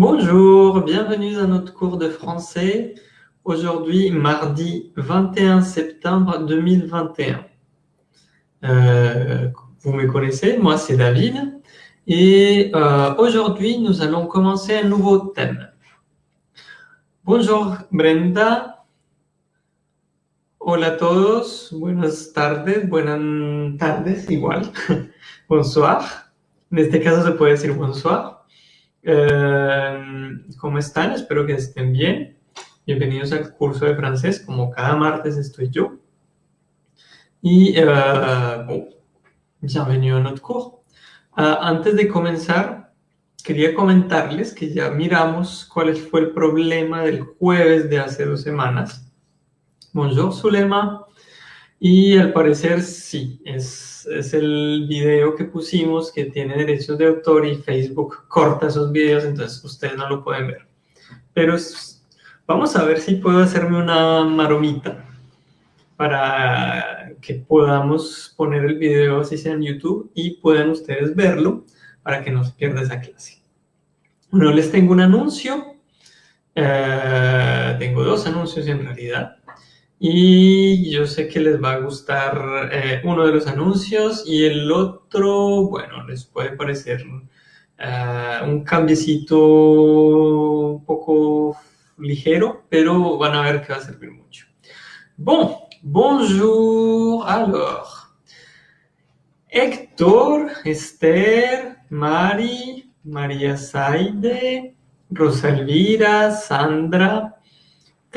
Bonjour, bienvenue dans notre cours de français. Aujourd'hui, mardi 21 septembre 2021. Euh, vous me connaissez, moi c'est David. Et euh, aujourd'hui, nous allons commencer un nouveau thème. Bonjour Brenda. Hola a todos. Buenas tardes. Buenas tardes igual. bonsoir. En este caso se puede decir bonsoir. Eh, ¿Cómo están? Espero que estén bien. Bienvenidos al curso de francés. Como cada martes estoy yo. Y eh, bon, bienvenue a notre cours. Uh, antes de comenzar, quería comentarles que ya miramos cuál fue el problema del jueves de hace dos semanas. Bonjour, Zulema. Y al parecer sí, es, es, el video que pusimos que tiene derechos de autor y Facebook corta esos videos, entonces ustedes no lo pueden ver. Pero vamos a ver si puedo hacerme una maromita para que podamos poner el video así sea en YouTube y puedan ustedes verlo para que no se pierda esa clase. Bueno, les tengo un anuncio, eh, tengo dos anuncios en realidad. Y yo sé que les va a gustar eh, uno de los anuncios y el otro, bueno, les puede parecer uh, un cambiecito un poco ligero, pero van a ver que va a servir mucho. Bon, bonjour, alors. Héctor, Esther, Mari, María Saide, Rosa Elvira, Sandra,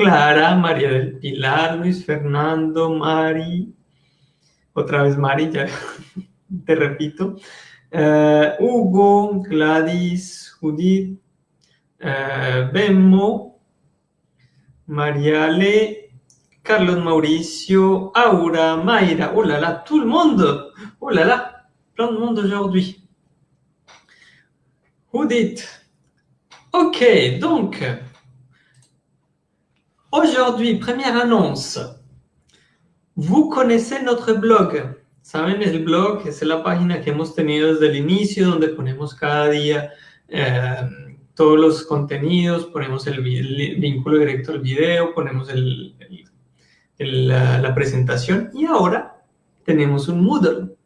Clara, María del Pilar, Luis Fernando, Mari, otra vez Mari, ya te repito, uh, Hugo, Gladys, Judith, uh, Bemo, Mariale, Carlos Mauricio, Aura, Mayra, oh là là, tout le monde, oh là là, plein de monde aujourd'hui. Judith, ok, donc, Aujourd'hui, première annonce. Vous connaissez notre blog. Saben, el blog es la página que hemos tenido desde el inicio, donde ponemos cada día eh, todos los contenidos, ponemos el, el, vínculo directo al video, ponemos el, la, la, presentación y ahora tenemos un Moodle.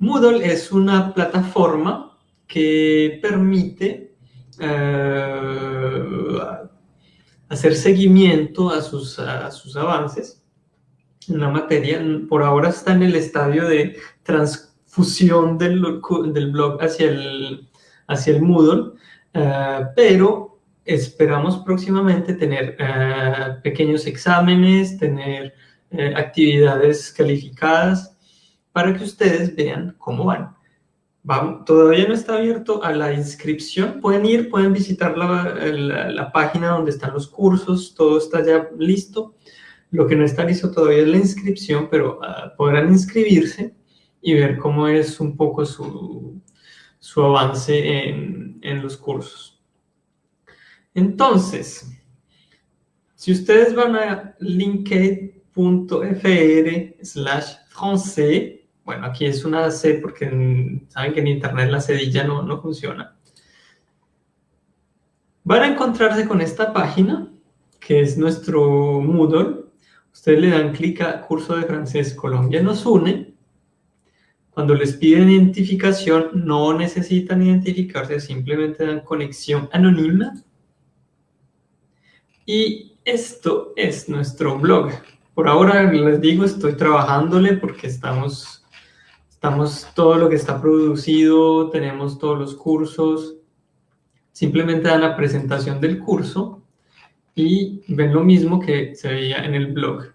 Moodle es una plataforma que permite eh, hacer seguimiento a sus, avances en la materia. Por ahora está en el estadio de transfusión del, blog hacia el, hacia el Moodle, uh, pero esperamos próximamente tener uh, pequeños exámenes, tener uh, actividades calificadas para que ustedes vean cómo van todavía no está abierto a la inscripción. Pueden ir, pueden visitar la, la, página donde están los cursos, todo está ya listo. Lo que no está listo todavía es la inscripción, pero uh, podrán inscribirse y ver cómo es un poco su, su avance en, en los cursos. Entonces, si ustedes van a linked.fr slash français, bueno, aquí es una C porque saben que en Internet la cedilla no, no funciona. Van a encontrarse con esta página, que es nuestro Moodle. Ustedes le dan clic a Curso de Francés Colombia nos une. Cuando les piden identificación, no necesitan identificarse, simplemente dan conexión anónima. Y esto es nuestro blog. Por ahora les digo, estoy trabajándole porque estamos Estamos todo lo que está producido, tenemos todos los cursos. Simplemente dan la presentación del curso y ven lo mismo que se veía en el blog.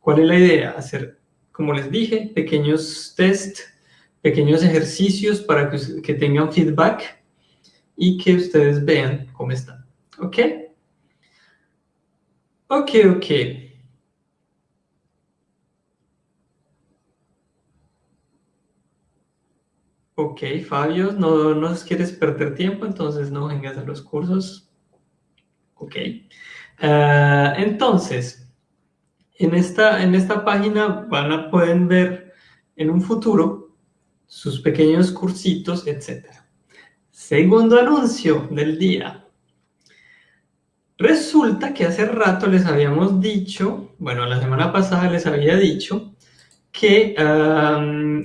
¿Cuál es la idea? Hacer, como les dije, pequeños test, pequeños ejercicios para que, que tengan feedback y que ustedes vean cómo están. ¿Ok? Ok, ok. Ok, Fabio, no nos quieres perder tiempo, entonces no vengas a los cursos. Ok. Uh, entonces, en esta, en esta página van a, pueden ver en un futuro sus pequeños cursitos, etc. Segundo anuncio del día. Resulta que hace rato les habíamos dicho, bueno, la semana pasada les había dicho que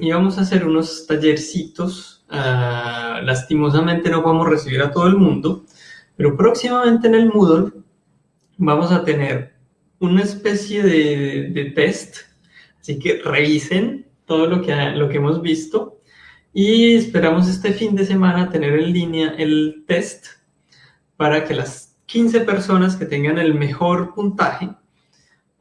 íbamos a hacer unos tallercitos. Ah, lastimosamente no podemos recibir a todo el mundo, pero próximamente en el Moodle vamos a tener una especie de, de test. Así que revisen todo lo que, lo que hemos visto y esperamos este fin de semana tener en línea el test para que las 15 personas que tengan el mejor puntaje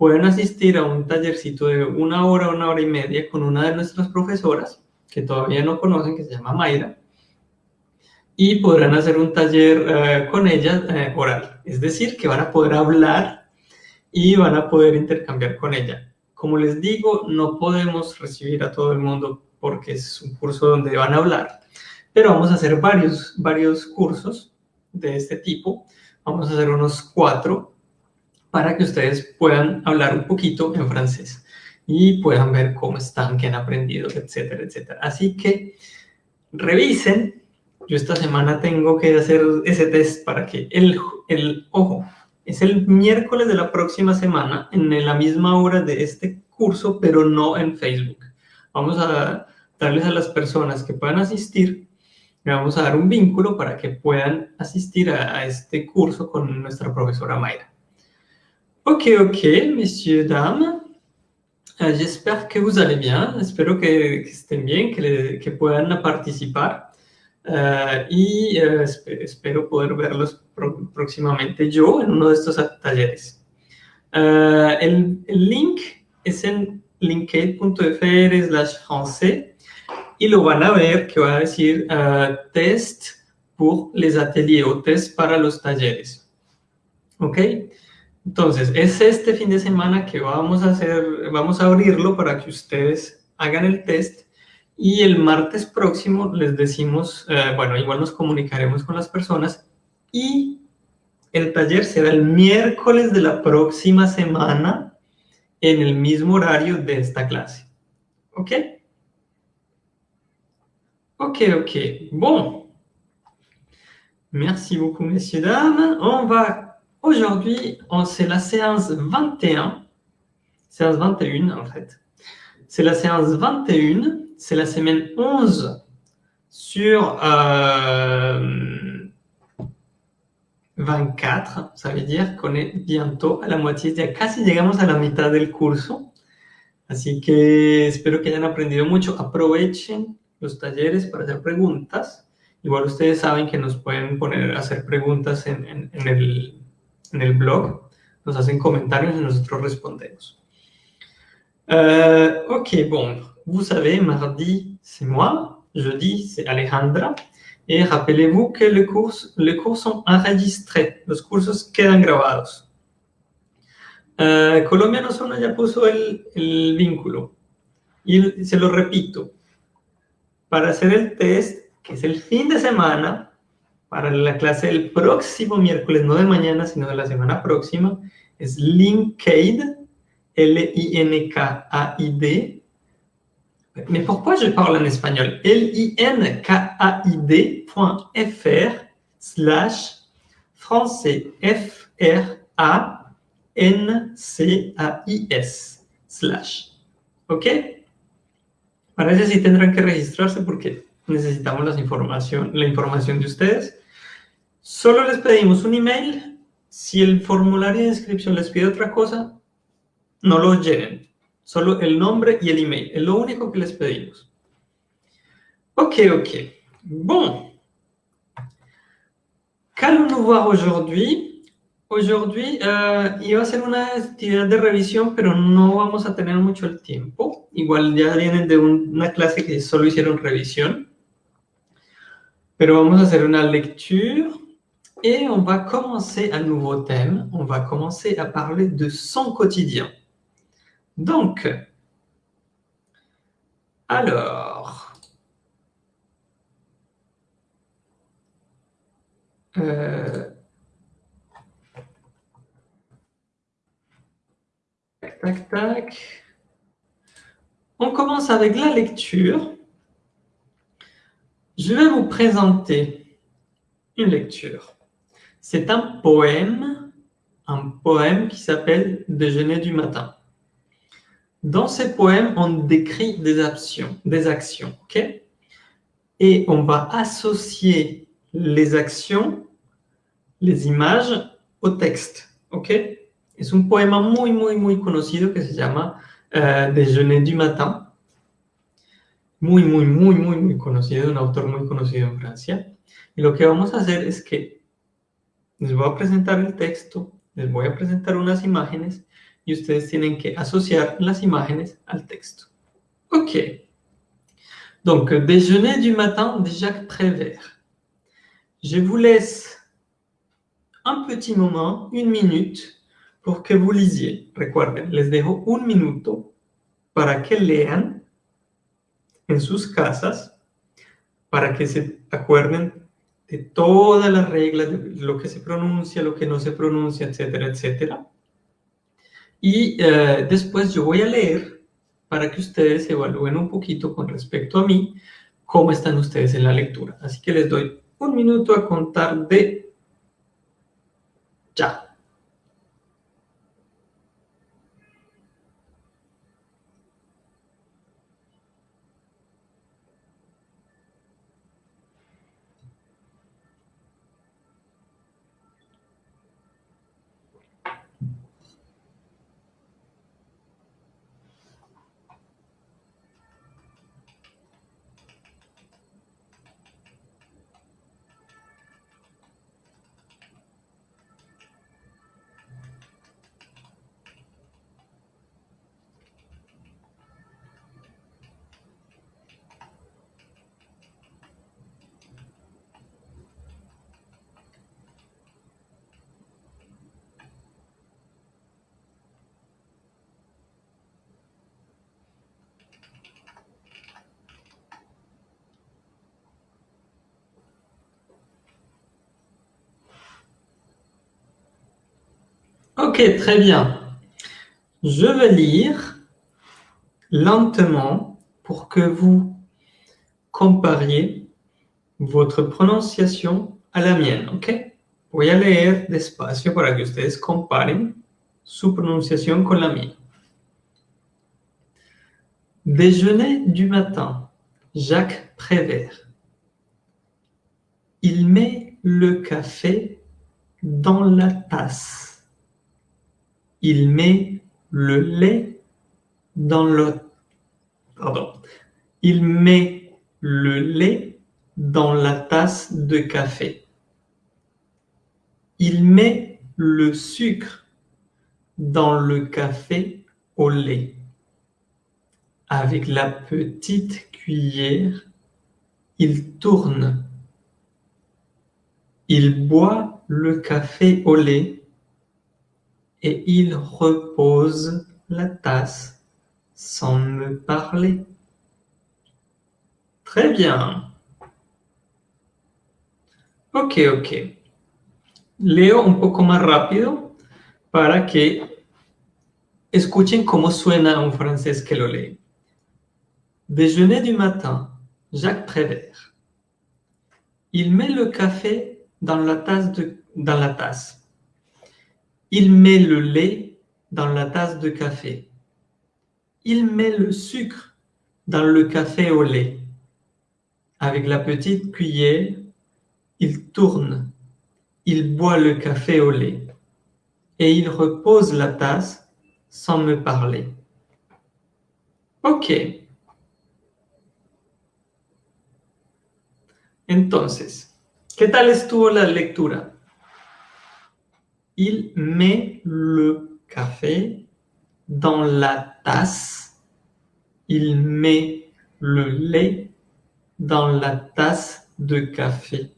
puedan asistir a un tallercito de una hora, una hora y media con una de nuestras profesoras que todavía no conocen, que se llama Mayra, y podrán hacer un taller eh, con ella eh, oral. Es decir, que van a poder hablar y van a poder intercambiar con ella. Como les digo, no podemos recibir a todo el mundo porque es un curso donde van a hablar, pero vamos a hacer varios, varios cursos de este tipo. Vamos a hacer unos cuatro para que ustedes puedan hablar un poquito en francés y puedan ver cómo están, qué han aprendido, etcétera, etcétera. Así que revisen. Yo esta semana tengo que hacer ese test para que el, ojo, es el miércoles de la próxima semana en la misma hora de este curso, pero no en Facebook. Vamos a darles a las personas que puedan asistir, le vamos a dar un vínculo para que puedan asistir a, este curso con nuestra profesora Mayra. Ok, ok, messieurs, dames. Uh, J'espère que vous allez bien. Espero que, que bien, que, le, que puedan participar. Uh, y uh, espero poder verlos próximamente yo en uno de estos talleres. El, el, link es en linked.fr slash français y lo van a ver que va a decir uh, test pour les ateliers o test para los talleres. ¿Ok? Entonces, es este fin de semana que vamos a hacer, vamos a abrirlo para que ustedes hagan el test y el martes próximo les decimos, uh, bueno, igual nos comunicaremos con las personas y el taller será el miércoles de la próxima semana en el mismo horario de esta clase. ¿Ok? Ok, ok. Bon. Merci beaucoup, messieurs, dames. On va, aujourd'hui, c'est la séance 21. Séance 21, en fait. C'est la séance 21. C'est la semaine 11 sur euh, 24. Ça veut dire qu'on est bientôt à la moitié. Ya casi llegamos a la mitad del curso. Así que espero que hayan aprendido mucho. Aprovechen los talleres para hacer preguntas. Igual ustedes saben que nos pueden poner hacer preguntas en, en, en, el, en el, blog, nos hacen comentarios y nosotros respondemos. Euh, ok, bon, vous savez, mardi, c'est moi, jeudi, c'est Alejandra, et rappelez-vous que les cours, les cours sont enregistrés, los cursos quedan grabados. Uh, Colombiano Zona ya puso el, el vínculo, y se lo repito, para hacer el test, que es el fin de semana, para la clase del próximo miércoles, no de mañana, sino de la semana próxima, es Linkade, L-I-N-K-A-I-D. Mais pourquoi je parle en espagnol L-I-N-K-A-I-D.fr slash français F-R-A-N-C-A-I-S slash. ¿Ok? Para eso sí tendrán que registrarse porque necesitamos la información, la información de ustedes. Solo les pedimos un email. Si el formulario de inscripción les pide otra cosa, no lo llenen. Solo el nombre y el email. Es lo único que les pedimos. Ok, ok. Bon. Qu'allons-nous voir aujourd'hui Aujourd'hui, uh, iba a ser una actividad de revisión, pero no vamos a tener mucho el tiempo. Igual ya vienen de un, una clase que solo hicieron revisión. Pero vamos a hacer una lecture et on va commencer un nouveau thème. On va commencer à parler de son quotidien. Donc, alors, euh, Tac, tac. On commence avec la lecture. Je vais vous présenter une lecture. C'est un poème, un poème qui s'appelle Déjeuner du matin. Dans ce poème, on décrit des actions, des actions, ok? Et on va associer les actions, les images au texte, ok? Es un poema muy, muy, muy conocido que se llama uh, Déjeuner du matin. Muy, muy, muy, muy, muy conocido, un autor muy conocido en Francia. Y lo que vamos a hacer es que les voy a presentar el texto, les voy a presentar unas imágenes y ustedes tienen que asociar las imágenes al texto. Ok. Donc, déjeuner du matin de Jacques Prévert. Je vous laisse un petit moment, une minute, pour que vous lisiez. Recuerden, les dejo un minuto para que lean en sus casas, para que se acuerden de todas las reglas, de lo que se pronuncia, lo que no se pronuncia, etcétera, etcétera. Y eh, después yo voy a leer para que ustedes evalúen un poquito con respecto a mí cómo están ustedes en la lectura. Así que les doy un minuto a contar de ya. Ok, très bien. Je vais lire lentement pour que vous compariez votre prononciation à la mienne, ok? Voy a leer despacio para que ustedes comparen su pronunciación con la mía. Déjeuner du matin, Jacques Prévert. Il met le café dans la tasse. Il met le lait dans le... Pardon. Il met le lait dans la tasse de café. Il met le sucre dans le café au lait. Avec la petite cuillère, il tourne. Il boit le café au lait et il repose la tasse sans me parler. Très bien. Ok, ok. Leo un poco más rápido para que escuchen cómo suena un francés que lo lee. Déjeuner du matin, Jacques Prévert. Il met le café dans la tasse. Dans la tasse. Il met le lait dans la tasse de café. Il met le sucre dans le café au lait. Avec la petite cuillère, il tourne. Il boit le café au lait. Et il repose la tasse sans me parler. Ok. Entonces, ¿qué tal estuvo la lectura? Il met le café dans la tasse. Il met le lait dans la tasse de café.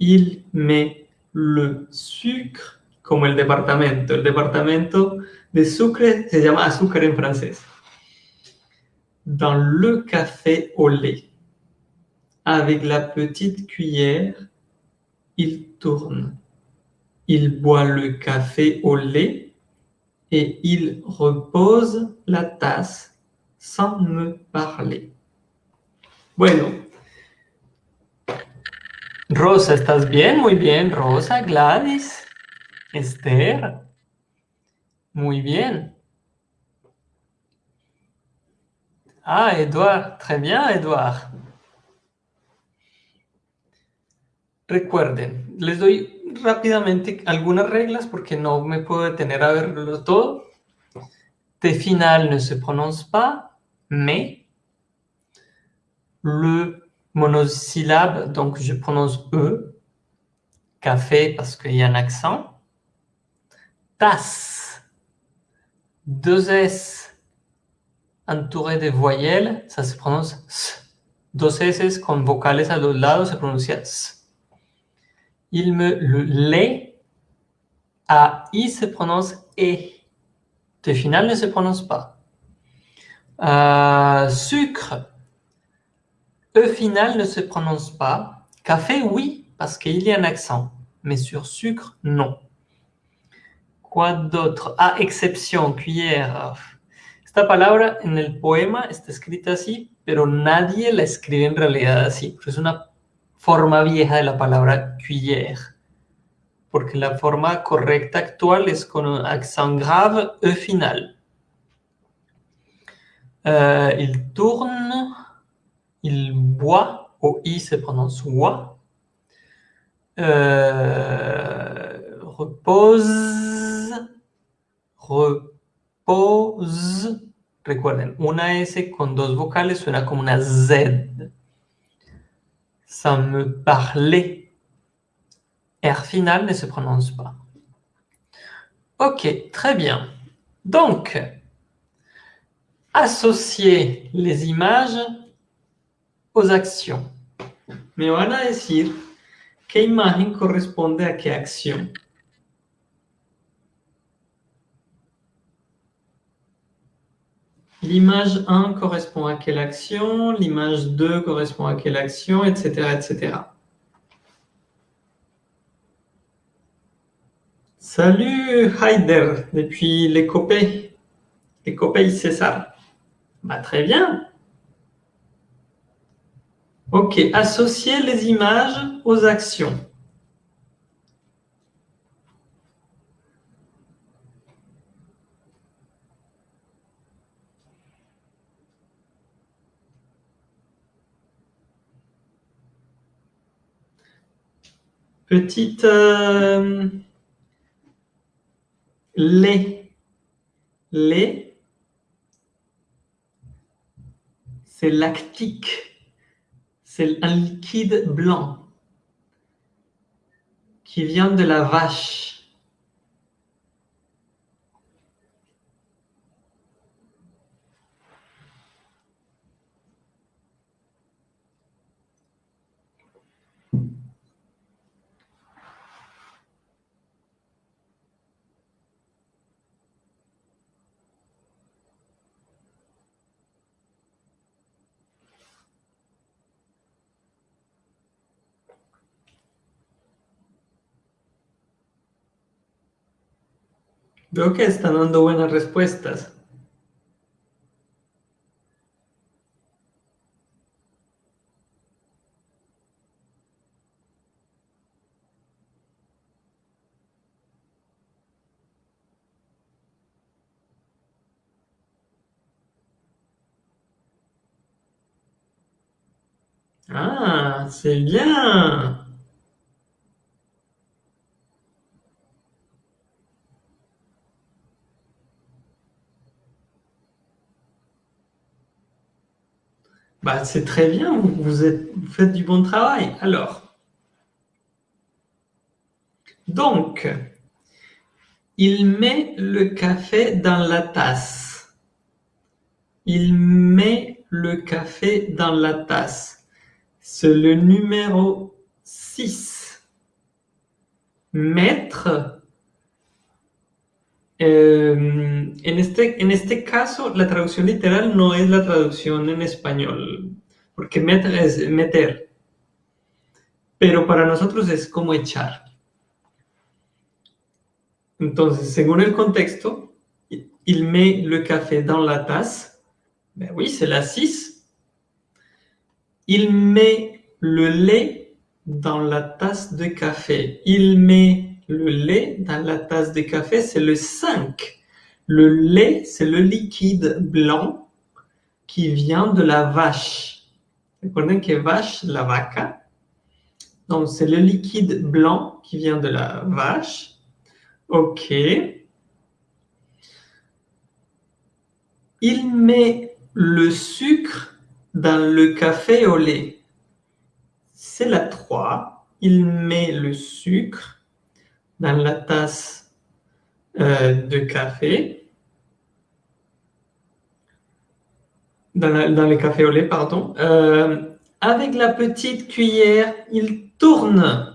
Il met le sucre, como el departamento. El departamento de sucre se llama azúcar en francés. Dans le café au lait. Avec la petite cuillère, il tourne. Il boit le café au lait et il repose la tasse sans me parler. Bueno, Rosa, ¿estás bien? Muy bien. Rosa, Gladys, Esther. Muy bien. Ah, Edouard. Très bien, Edouard. Recuerden, les doy rápidamente algunas reglas porque no me puedo detener a verlo todo. T final ne se prononce pas, mais. Le monosyllabe, donc je prononce E. Café parce qu'il y a un accent. Tasse. Deux S entourés de voyelles, ça se prononce S. Dos S con vocales a los lados se pronuncia S. Il me le lait. A I se prononce E. T final ne se prononce pas. Euh, sucre. E final ne se prononce pas. Café, oui, parce qu'il y a un accent. Mais sur sucre, non. Quoi d'autre? Ah, exception, cuillère. Esta palabra en el poema está escrita así, pero nadie la escribe en realidad así. Es forma vieja de la palabra cuillère. Porque la forma correcta actual es con un accent grave E final. Euh, il tourne, il boit, au I se prononce. Euh, repose, repose. Recuerden, una S con dos vocales suena como una Z. Ça me parlait. R final ne se prononce pas. Ok, très bien. Donc, associer les images aux actions. Me van a decir qué imagen corresponde a qué acción. L'image 1 correspond à quelle action, l'image 2 correspond à quelle action, etc. etc. Salut Heider, depuis les copés, les copés César. Bah, très bien. Ok, associer les images aux actions. Petite euh, lait. Lait. C'est lactique. C'est un liquide blanc qui vient de la vache. Veo que están dando buenas respuestas. Ah, c'est bien Bah, c'est très bien, vous, faites du bon travail. Alors, donc, il met le café dans la tasse. Il met le café dans la tasse. C'est le numéro 6. Mettre Eh, en, este, en este caso, la traducción literal no es la traducción en español, porque meter es meter. Pero para nosotros es como echar. Entonces, según el contexto, il met le café dans la tasse. Ben oui, c'est la 6. Il met le lait dans la tasse de café. Il met le lait dans la tasse de café, c'est le 5. Le lait, c'est le liquide blanc qui vient de la vache. Regardez que vache, la vaca? Donc, c'est le liquide blanc qui vient de la vache. OK. Il met le sucre dans le café au lait. C'est la 3. Il met le sucre dans la tasse euh, de café. Dans, le café au lait, pardon. Euh, avec la petite cuillère, il tourne.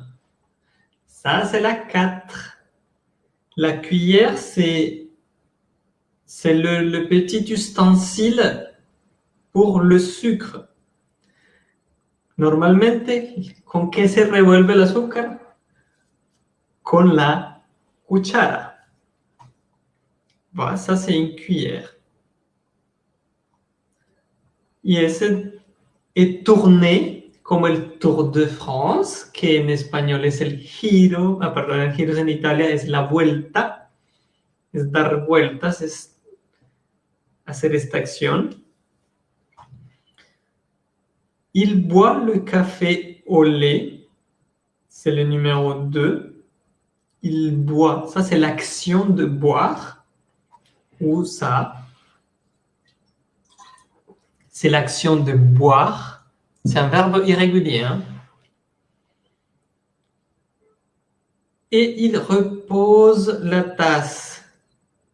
Ça, c'est la 4. La cuillère, c'est c'est le, petit ustensile pour le sucre. Normalmente, ¿con qué se revuelve el azúcar? Con la cuchara. Voilà, ça c'est une cuillère. Y ese est tourné como el Tour de France, que en español es el giro, ah, el giro en Italia es la vuelta, es dar vueltas, es hacer esta acción. Il boit le café au lait. C'est le numéro 2. Il boit. Ça, c'est l'action de boire. Ou ça. C'est l'action de boire. C'est un verbe irrégulier. Hein. Et il repose la tasse.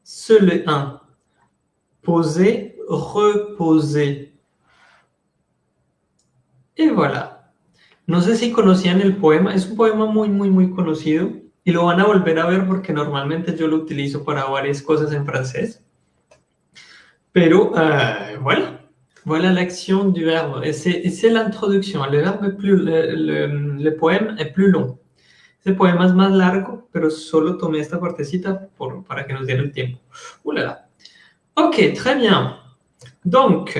Seul 1 poser, reposer. Y voilà. No sé si conocían el poema, es un poema muy, muy, muy conocido? Y lo van a volver a ver porque normalmente yo lo utilizo para varias cosas en francés. Pero voilà, voilà l'action du verbe. Et c'est l'introduction. Le verbe est plus, le, le, poème est plus long. Ese poema es más largo, pero solo tomé esta partecita por, para que nos diera el tiempo. ¡Ulala! Ok, très bien. Donc,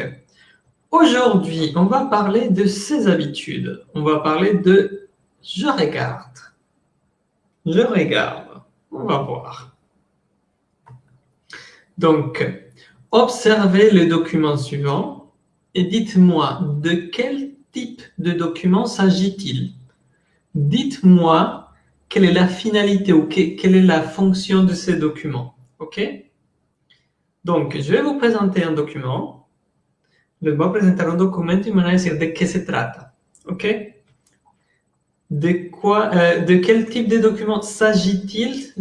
aujourd'hui, on va parler de ses habitudes. On va parler de « je regarde ». Je regarde. On va voir. Donc, observez le document suivant et dites-moi de quel type de document s'agit-il? Dites-moi quelle est la finalité ou quelle est la fonction de ces documents? OK? Donc, je vais vous présenter un document. Je vais présenter un document et me dire de quoi se trata. OK? De, quoi, euh, de quel type de document s'agit-il?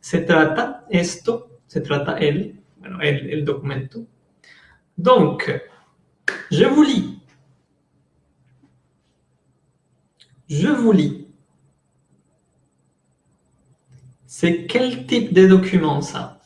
Se trata esto, se trata el, bueno, el, el documento. Donc, je vous lis. Je vous lis. C'est quel type de document ça?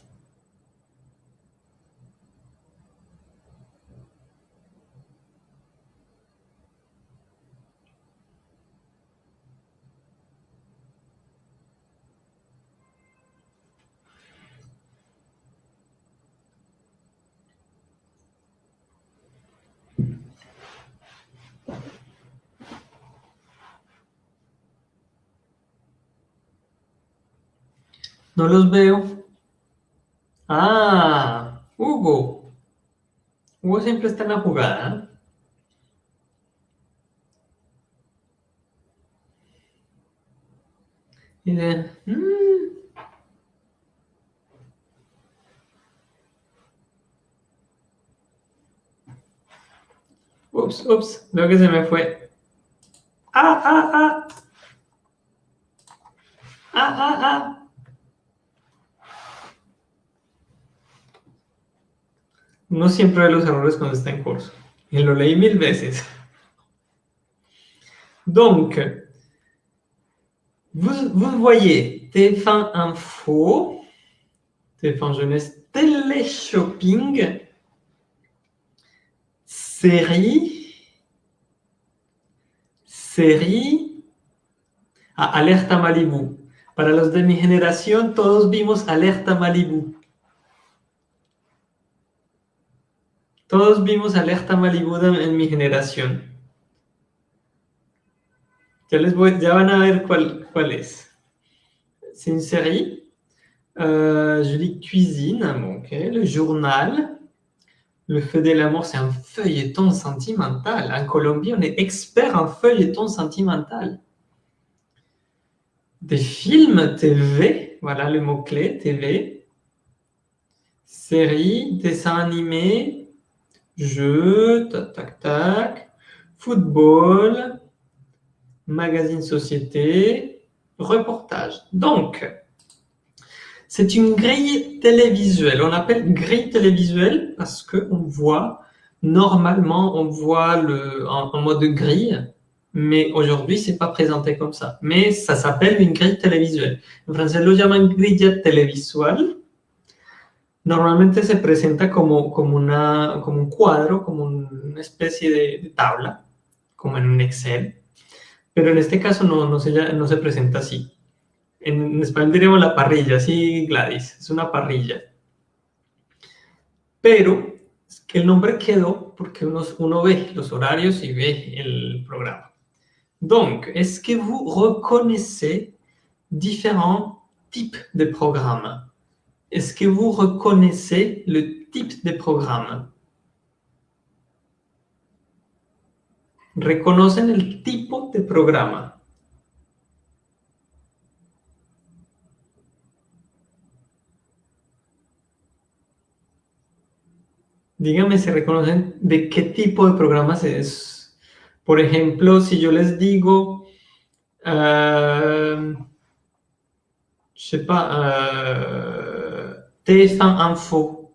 No los veo. Ah, Hugo. Hugo siempre está en la jugada. Y de, mm". Ups, ups, veo que se me fue. Ah, ah, ah. Ah, ah, ah. No siempre ve los errores cuando está en curso. Y lo leí mil veces. Donc, vous, vous voyez TF1 Info, TF1 Jeunesse, Télé-Shopping, série, série, ah, Alerta Malibu. Para los de mi generación, todos vimos Alerta Malibu. Todos vimos Alerta Malibu en mi generación. Ya, les voy, ya van a. C'est une série. Euh, je lis cuisine. Le journal. Le feu de l'amour, c'est un feuilleton sentimental. En Colombie, on est expert en feuilleton sentimental. Des films TV, voilà le mot-clé, TV. Série, dessin animé, jeux, tac, tac, tac. Football, magazine société, reportage. Donc, c'est une grille télévisuelle. On appelle grille télévisuelle parce qu'on voit, normalement, on voit le, en, mode grille, mais aujourd'hui, c'est pas présenté comme ça. Mais ça s'appelle une grille télévisuelle. En français, lo llaman grilla televisual. Normalmente se presenta como, como, una, como un cuadro, como una especie de, tabla, como en un Excel. Pero en este caso no, no, se, no se presenta así. En español diríamos la parrilla, sí, Gladys, es una parrilla. Pero es que el nombre quedó porque uno, uno ve los horarios y ve el programa. Donc, est-ce que vous reconnaissez différents types de programmes Est-ce que vous reconnaissez le type de programme Reconocen el tipo de programa. Díganme si reconocen de qué tipo de programas es. Por ejemplo, si yo les digo, euh, je sais pas, euh, TF1 Info.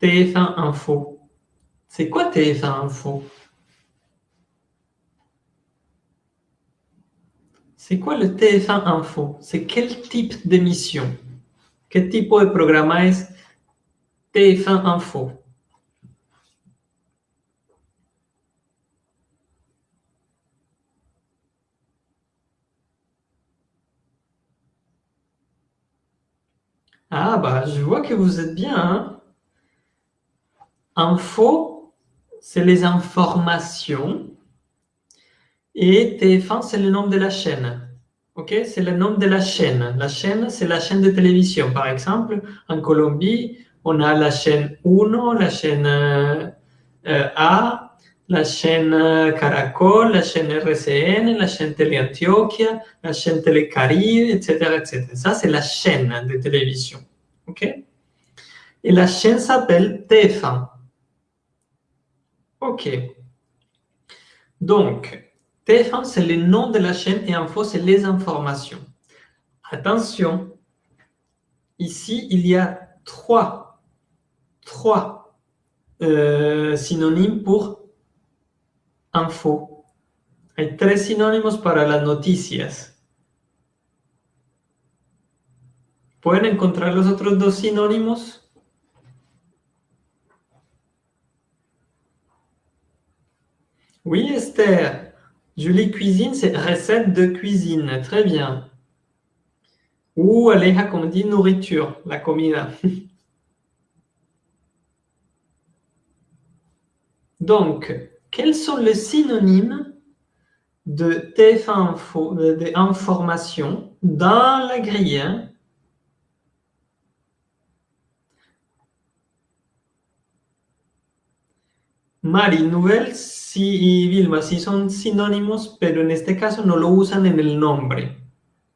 TF1 Info. C'est quoi TF1 Info? C'est quoi le TF1 Info? C'est quel type d'émission? Quel type de programme est TF1 Info. Ah, bah, je vois que vous êtes bien. Hein. Info, c'est les informations. Et TF1, c'est le nom de la chaîne. Ok, c'est le nom de la chaîne. La chaîne, c'est la chaîne de télévision. Par exemple, en Colombie, on a la chaîne 1, la chaîne euh, A, la chaîne Caracol, la chaîne RCN, la chaîne Teleantioquia, la chaîne Telecaribe, etc., etc. Ça, c'est la chaîne de télévision. OK? Et la chaîne s'appelle TF1. OK. Donc, TF1, c'est le nom de la chaîne et info, c'est les informations. Attention, ici, il y a trois trois euh, synonymes pour info. Hay tres sinónimos para las noticias. ¿Pueden encontrar los otros dos sinónimos? Oui, Esther. Julie cuisine, c'est recette de cuisine. Très bien. Ou Aleja, comme dit, nourriture, la comida. Donc, quels sont les synonymes de TF1 Info, d'information dans la grille? Mari, nouvelles si, y Vilma, sí son sinónimos, pero en este caso no lo usan en el nombre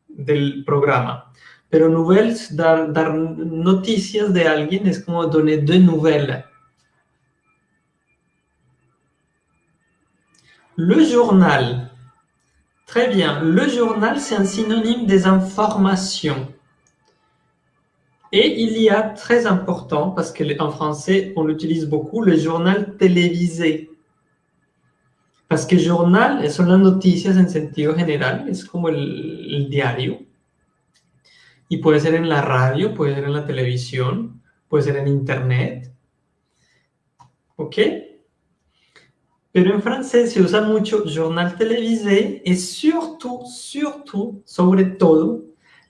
del programa. Pero nouvelles, dar, dar noticias de alguien es como donner de nouvelles. Le journal. Très bien. Le journal, c'est un synonyme des informations. Et il y a très important, parce qu'en français, on l'utilise beaucoup, le journal télévisé. Parce que journal son las noticias en sentido general, es como el, diario. Y puede ser en la radio, puede ser en la televisión, puede ser en internet. ¿Ok? Pero en francés se usa mucho journal télévisé et surtout, surtout, sobre todo,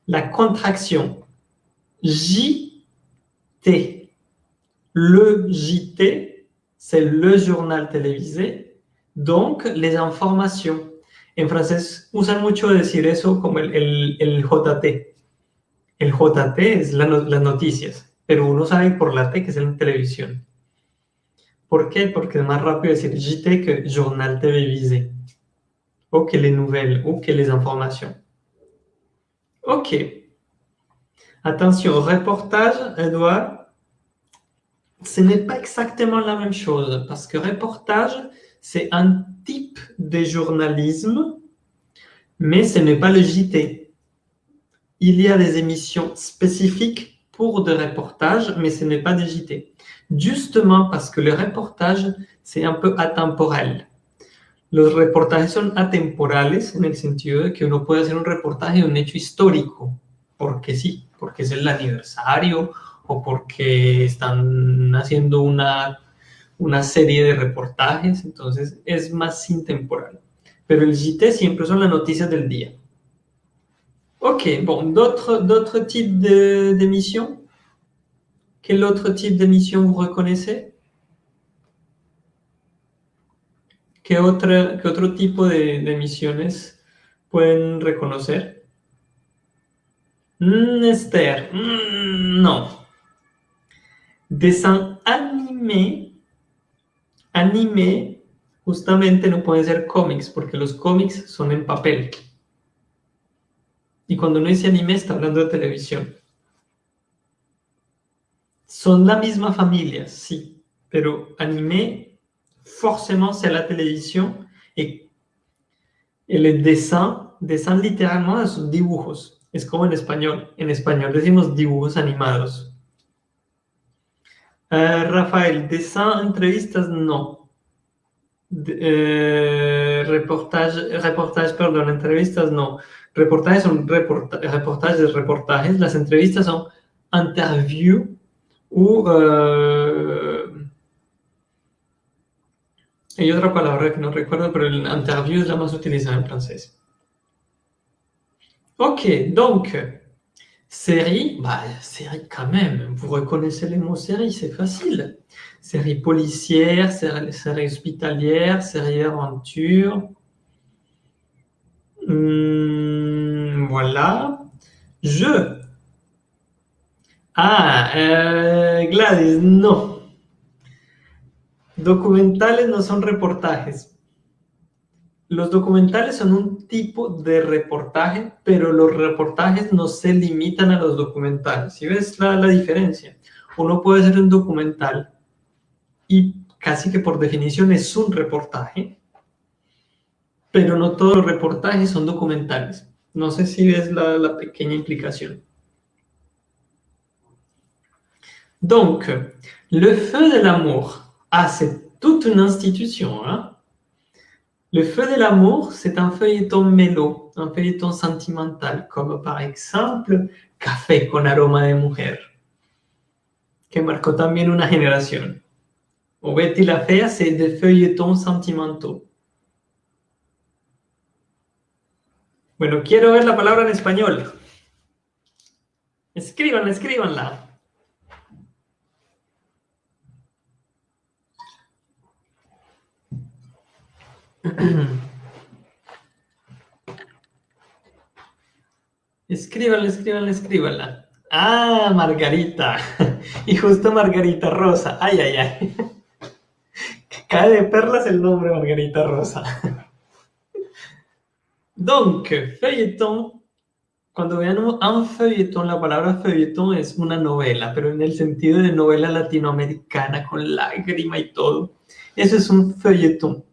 la contraction JT. Le JT, c'est le journal télévisé, donc les informations. En francés usan mucho decir eso como el, el, el JT. El JT es la, las noticias, pero uno sabe por la T que es en televisión. ¿Por qué? Porque es más rápido decir JT que journal télévisé, o que les nouvelles, ou que les informations. Ok. Attention, reportage, Edouard, ce n'est pas exactement la même chose, parce que reportage, c'est un type de journalisme, mais ce n'est pas le JT. Il y a des émissions spécifiques pour des reportages, mais ce n'est pas des JT. Justement parce que le reportage, c'est un peu atemporel. Los reportajes son atemporales en el sentido de que uno puede hacer un reportaje de un hecho histórico, porque sí, porque es el aniversario o porque están haciendo una, una serie de reportajes, entonces es más intemporal. Pero el JT siempre son las noticias del día. Ok, bon, d'autres types d'émissions Quel autre type d'émission vous reconnaissez ¿Qué, otra, ¿Qué otro tipo de, de emisiones pueden reconocer? Mm, Esther, mm, no. Dessin animé, anime, justamente no pueden ser cómics, porque los cómics son en papel. Y cuando uno dice anime, está hablando de televisión. Son la misma familia, sí, pero anime forcément c'est la télévision et, et le dessin, dessin littéralement son dibujos. Es como en español. En español decimos dibujos animados. Uh, Rafael, dessin, entrevistas, no. De, eh, reportage, perdón, entrevistas, no. Reportajes son reporta reportajes, reportajes. Las entrevistas son interview ou uh, Hay otra palabra que no recuerdo, pero el interview es la más utilizada en francés. Ok, donc, série, bah, série quand même, vous reconnaissez les mots série, c'est facile. Série policière, série, série hospitalière, série aventure. Hum, voilà. Je. Ah, euh, Gladys, non. Documentales no son reportajes. Los documentales son un tipo de reportaje, pero los reportajes no se limitan a los documentales. ¿Sí ves la, la diferencia? Uno puede hacer un documental y casi que por definición es un reportaje, pero no todos los reportajes son documentales. No sé si ves la, la pequeña implicación. Donc, le feu de l'amour Ah, c'est toute une institution. Hein le feu de l'amour, c'est un feuilleton mélo, un feuilleton sentimental, comme par exemple Café con aroma de mujer, que marcó también una generación. O Betty la Fea, c'est des feuilletons sentimentaux. Bueno, quiero ver la palabra en español. Escríbanla, escríbanla. escríbanla, escríbanla, escríbanla. Ah, Margarita. Y justo Margarita Rosa. Ay, ay, ay. Cae de perlas el nombre Margarita Rosa. Donc, feuilleton. Cuando vean un feuilleton, la palabra feuilleton es una novela, pero en el sentido de novela latinoamericana, con lágrima y todo. Eso es un feuilleton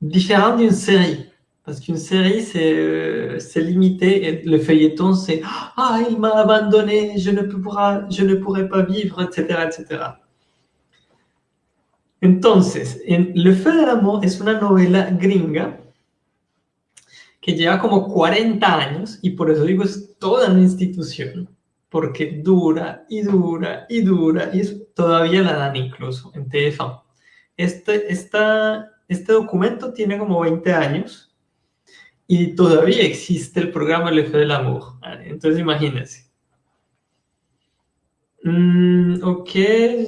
différent d'une série. Parce qu'une série, c'est euh, limité. Et le feuilleton, c'est « Ah, il m'a abandonné, je ne, pourra, je ne pourrai pas vivre, etc. etc. Entonces, en Le Feu del Amor es una novela gringa que lleva como 40 años y por eso digo es toda una institución porque dura y dura y dura y es, todavía la dan incluso en TF1. Este, esta este documento tiene como 20 años y todavía existe el programa Le Feu del Amor. Entonces imagínense. Hmm, ok,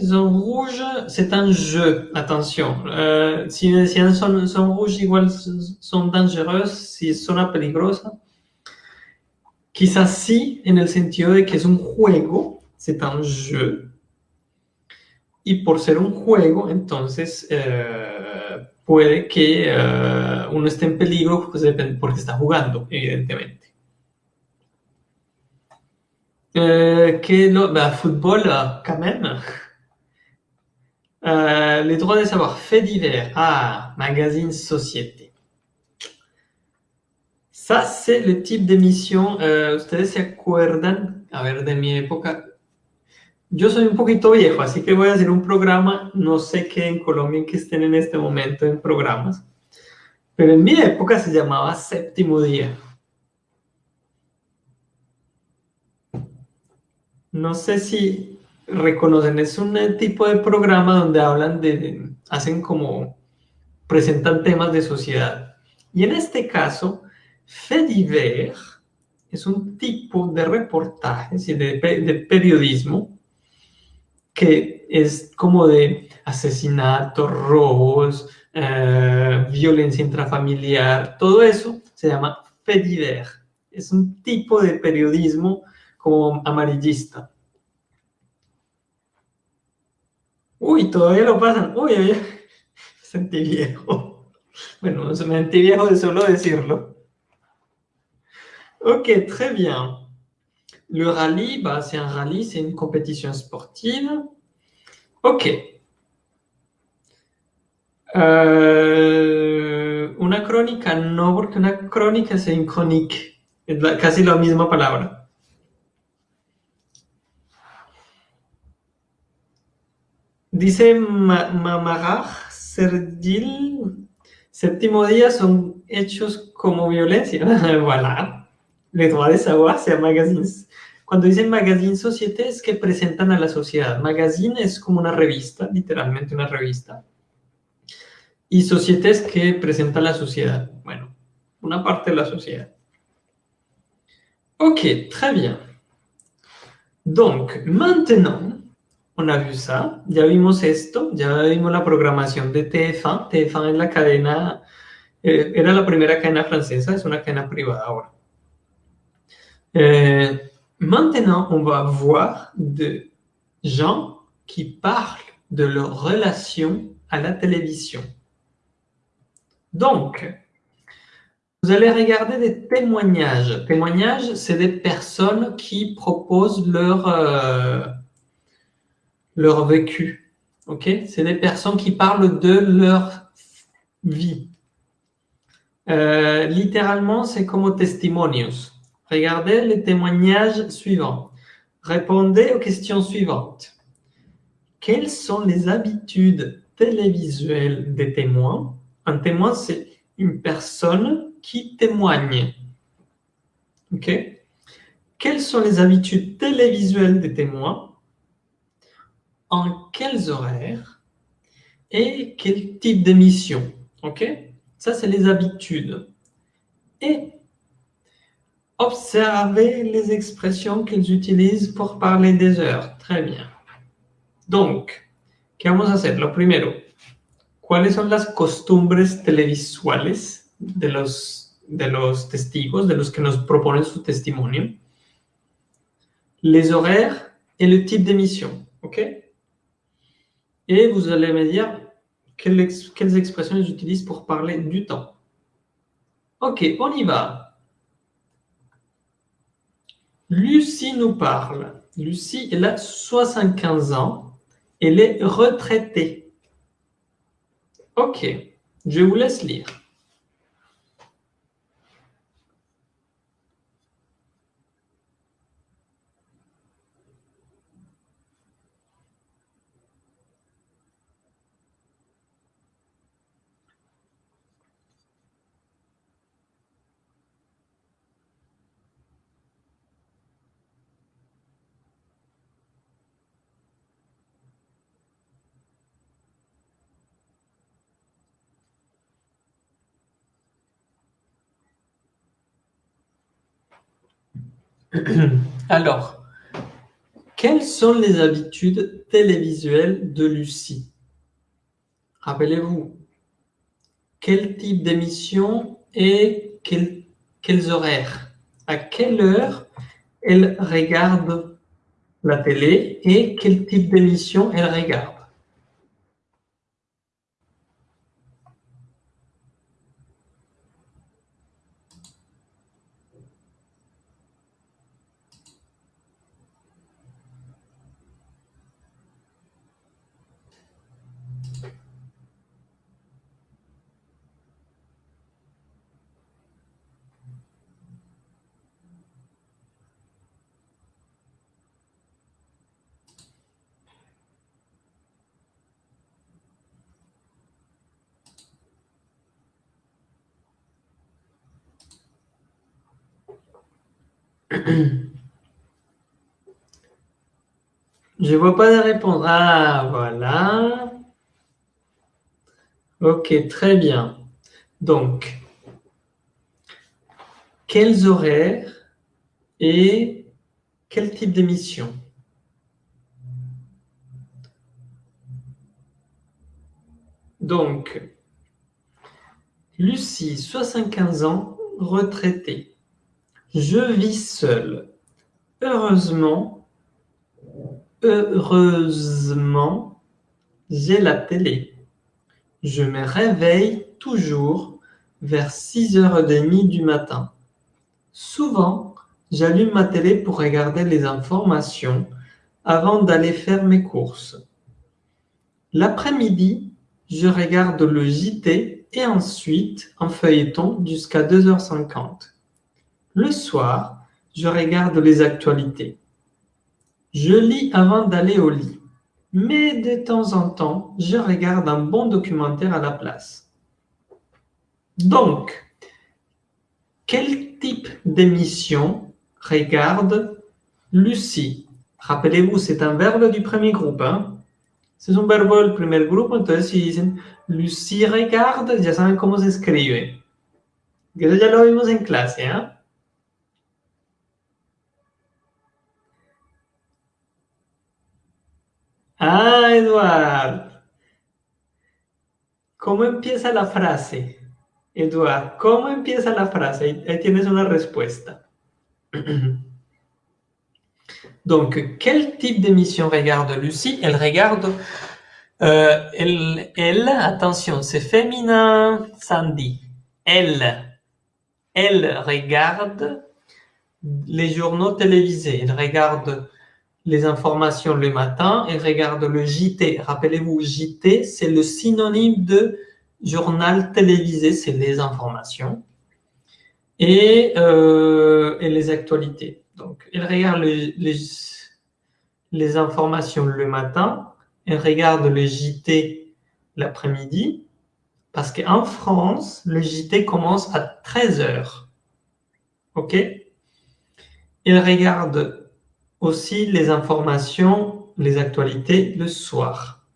zone rouge, c'est un jeu, attention. Euh, si, si elles son, son rouges, igual son dangereuses, si son peligrosas. Quizás sí, en el sentido de que es un juego, c'est un jeu. Y por ser un juego, entonces eh, puede que eh, uno esté en peligro pues, porque está jugando, evidentemente. Euh, quel autre bah, football, quand même. Euh, les droits de savoir, faits divers. Ah, magazine société. Ça, c'est le type d'émission. Uh, ¿Ustedes se acuerdan? A ver, de mi época. Yo soy un poquito viejo, así que voy a hacer un programa. No sé qué en Colombia que estén en este momento en programas. Pero en mi época se llamaba Séptimo Día. No sé si reconocen, es un tipo de programa donde hablan de, hacen como, presentan temas de sociedad. Y en este caso, Fediver es un tipo de reportaje, de, de periodismo, que es como de asesinatos, robos, eh, violencia intrafamiliar, todo eso se llama Fediver. Es un tipo de periodismo como amarillista. Uy, todavía lo pasan. Uy, uy, sentí viejo. Bueno, me sentí viejo de solo decirlo. Ok, très bien. Le rallye, bah, c'est un rallye, c'est une compétition sportive. Ok. Euh, una crónica no, porque una crónica c'est une chronique. Es casi la misma palabra. Dice Mamaraj Serdil, séptimo día son hechos como violencia. voilà. Les droits de savoir, c'est magazines. Cuando dicen magazine société es que presentan a la sociedad. Magazine es como una revista, literalmente una revista. Y société es que presenta a la sociedad. Bueno, una parte de la sociedad. Ok, très bien. Donc, maintenant, on a vu ça, ya vimos esto, ya vimos la programación de TF1. TF1 es la cadena, eh, era la primera cadena francesa, es una cadena privada ahora. Eh, maintenant, on va voir de gens qui parlent de leur relation à la télévision. Donc, vous allez regarder des témoignages. Témoignages, c'est des personnes qui proposent leur... Euh, leur vécu. Ok? C'est des personnes qui parlent de leur vie. Euh, littéralement, c'est comme testimonios. Regardez les témoignages suivants. Répondez aux questions suivantes. Quelles sont les habitudes télévisuelles des témoins? Un témoin, c'est une personne qui témoigne. Ok? Quelles sont les habitudes télévisuelles des témoins? En quels horaires? Et quel type d'émission? OK? Ça, c'est les habitudes. Et observez les expressions qu'ils utilisent pour parler des heures. Très bien. Donc, ¿qué vamos a hacer? Lo primero, ¿cuáles son las costumbres televisuales de los, de los testigos, de los que nos proponen su testimonio? Les horaires et le type d'émission. OK? Et vous allez me dire quelles, quelles expressions ils utilisent pour parler du temps. Ok, on y va. Lucie nous parle. Lucie, elle a 75 ans. Elle est retraitée. Ok, je vous laisse lire. Alors, Quelles sont les habitudes télévisuelles de Lucie? Rappelez-vous, quel type d'émission et quels horaires? À quelle heure elle regarde la télé et quel type d'émission elle regarde? Je vois pas de réponse. Ah, voilà. Ok, très bien. Donc, quels horaires et quel type d'émission Donc, Lucie, 75 ans, retraitée. Je vis seule. Heureusement, heureusement, j'ai la télé. Je me réveille toujours vers 6h30 du matin. Souvent, j'allume ma télé pour regarder les informations avant d'aller faire mes courses. L'après-midi, je regarde le JT et ensuite un feuilleton jusqu'à 2h50. Le soir, je regarde les actualités. Je lis avant d'aller au lit. Mais de temps en temps, je regarde un bon documentaire à la place. Donc, quel type d'émission regarde Lucie? Rappelez-vous, c'est un verbe du premier groupe. Hein? C'est un verbe du premier groupe, entonces si dicen Lucie regarde, ya saben cómo se escribe. Eso ya lo vimos en clase. ¿eh? Ah, Eduard. ¿Cómo empieza la frase? Eduard, ¿cómo empieza la frase? Ahí, tienes una respuesta. Donc, quel type d'émission regarde Lucie? Elle regarde, euh, elle, elle, attention, c'est féminin, Sandy. Elle, elle regarde les journaux télévisés. Elle regarde les informations le matin et regarde le JT. Rappelez-vous, JT, c'est le synonyme de journal télévisé, c'est les informations et, euh, et, les actualités. Donc, elle regarde les, informations le matin, elle regarde le JT l'après-midi, parce qu'en France, le JT commence à 13 heures. OK? Elle regarde aussi les informations, les actualités le soir.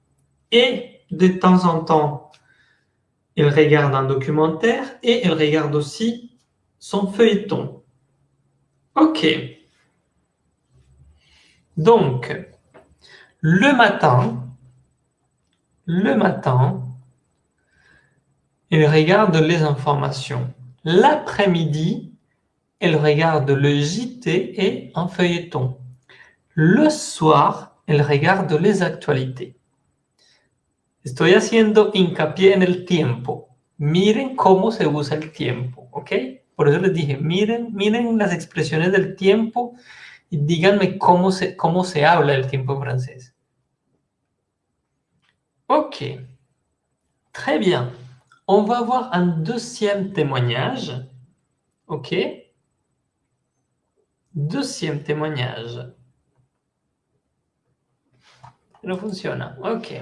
Et de temps en temps, elle regarde un documentaire et elle regarde aussi son feuilleton. Ok. Donc, le matin, le matin, elle regarde les informations. L'après-midi, elle regarde le JT et un feuilleton. Le soir, elle regarde les actualités. Estoy haciendo hincapié en el tiempo. Miren cómo se usa el tiempo, ¿ok? Por eso les dije, miren, miren las expresiones del tiempo y díganme cómo se, cómo se habla el tiempo en francés. Ok. Très bien. On va voir un deuxième témoignage. Ok. Deuxième témoignage. No funciona. Ok.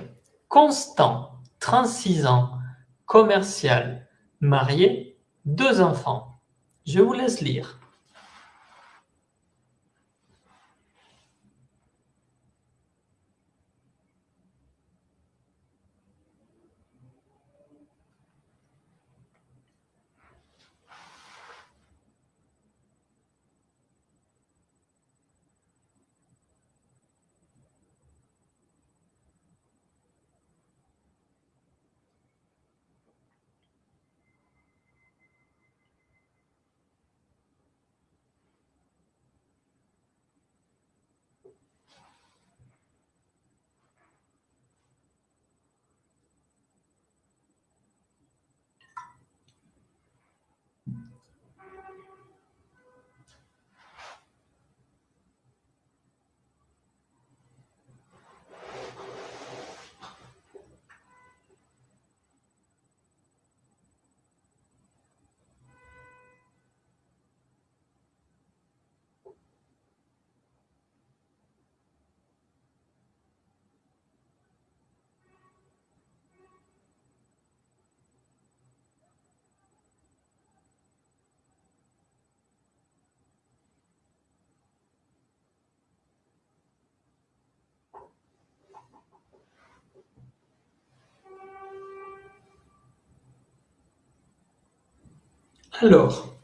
Constant, 36 ans, commercial, marié, deux enfants. Je vous laisse lire. Alors,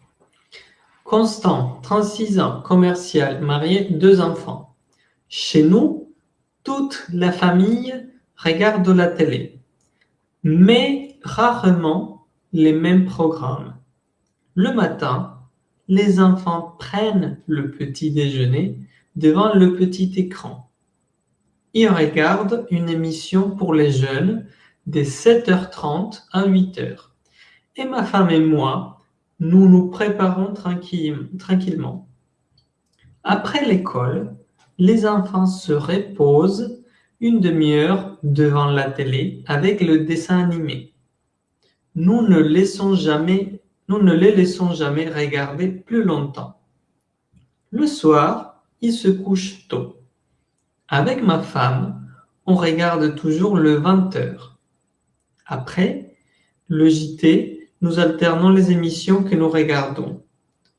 Constant, 36 ans, commercial, marié, deux enfants. Chez nous, toute la famille regarde la télé, mais rarement les mêmes programmes. Le matin, les enfants prennent le petit déjeuner devant le petit écran. Ils regardent une émission pour les jeunes de 7h30 à 8h. Et ma femme et moi, nous nous préparons tranquillement. Après l'école, les enfants se reposent une demi-heure devant la télé avec le dessin animé. Nous ne, laissons jamais, nous ne les laissons jamais regarder plus longtemps. Le soir, ils se couchent tôt. Avec ma femme, on regarde toujours le 20 heures. Après, le JT, nous alternons les émissions que nous regardons.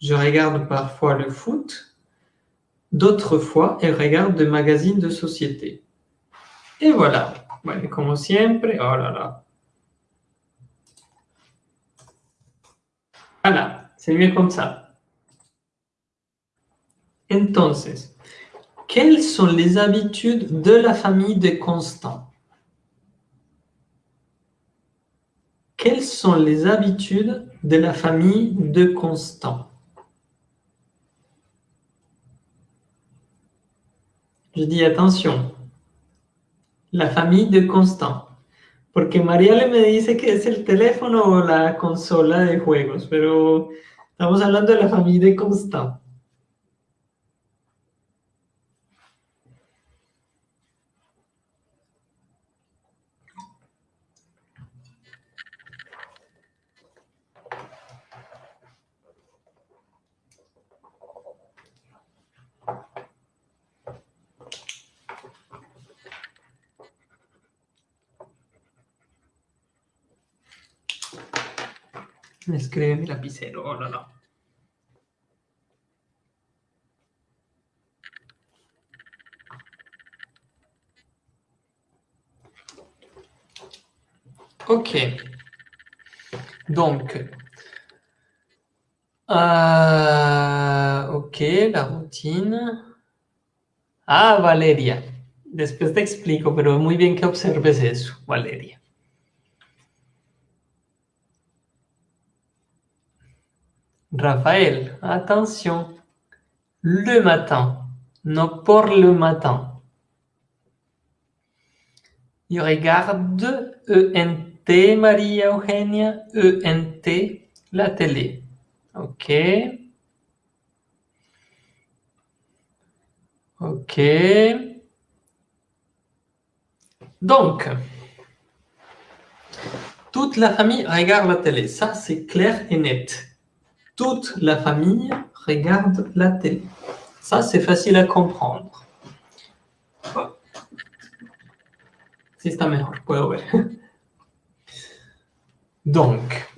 Je regarde parfois le foot, d'autres fois, elle regarde des magazines de société. Et voilà. Bueno, como siempre, oh là là. Voilà, c'est mieux comme ça. Entonces, quelles sont les habitudes de la famille de Constant? Quelles sont les habitudes de la famille de Constant? Je dis attention, la famille de Constant. Porque María le me dice que es el teléfono o la consola de juegos, pero estamos hablando de la familia de Constant. Me escribe mi lapicero, no, no. Ok. Donc, euh, ok, la routine. Ah, Valeria. Después te explico, pero muy bien que observes eso, Valeria. Raphaël, attention. Le matin, non pour le matin. Il regarde ENT, Maria Eugenia, ENT, la télé. OK. OK. Donc, toute la famille regarde la télé. Ça, c'est clair et net. Toute la famille regarde la télé. Ça, c'est facile à comprendre. Si está mejor, puedo ver. Donc,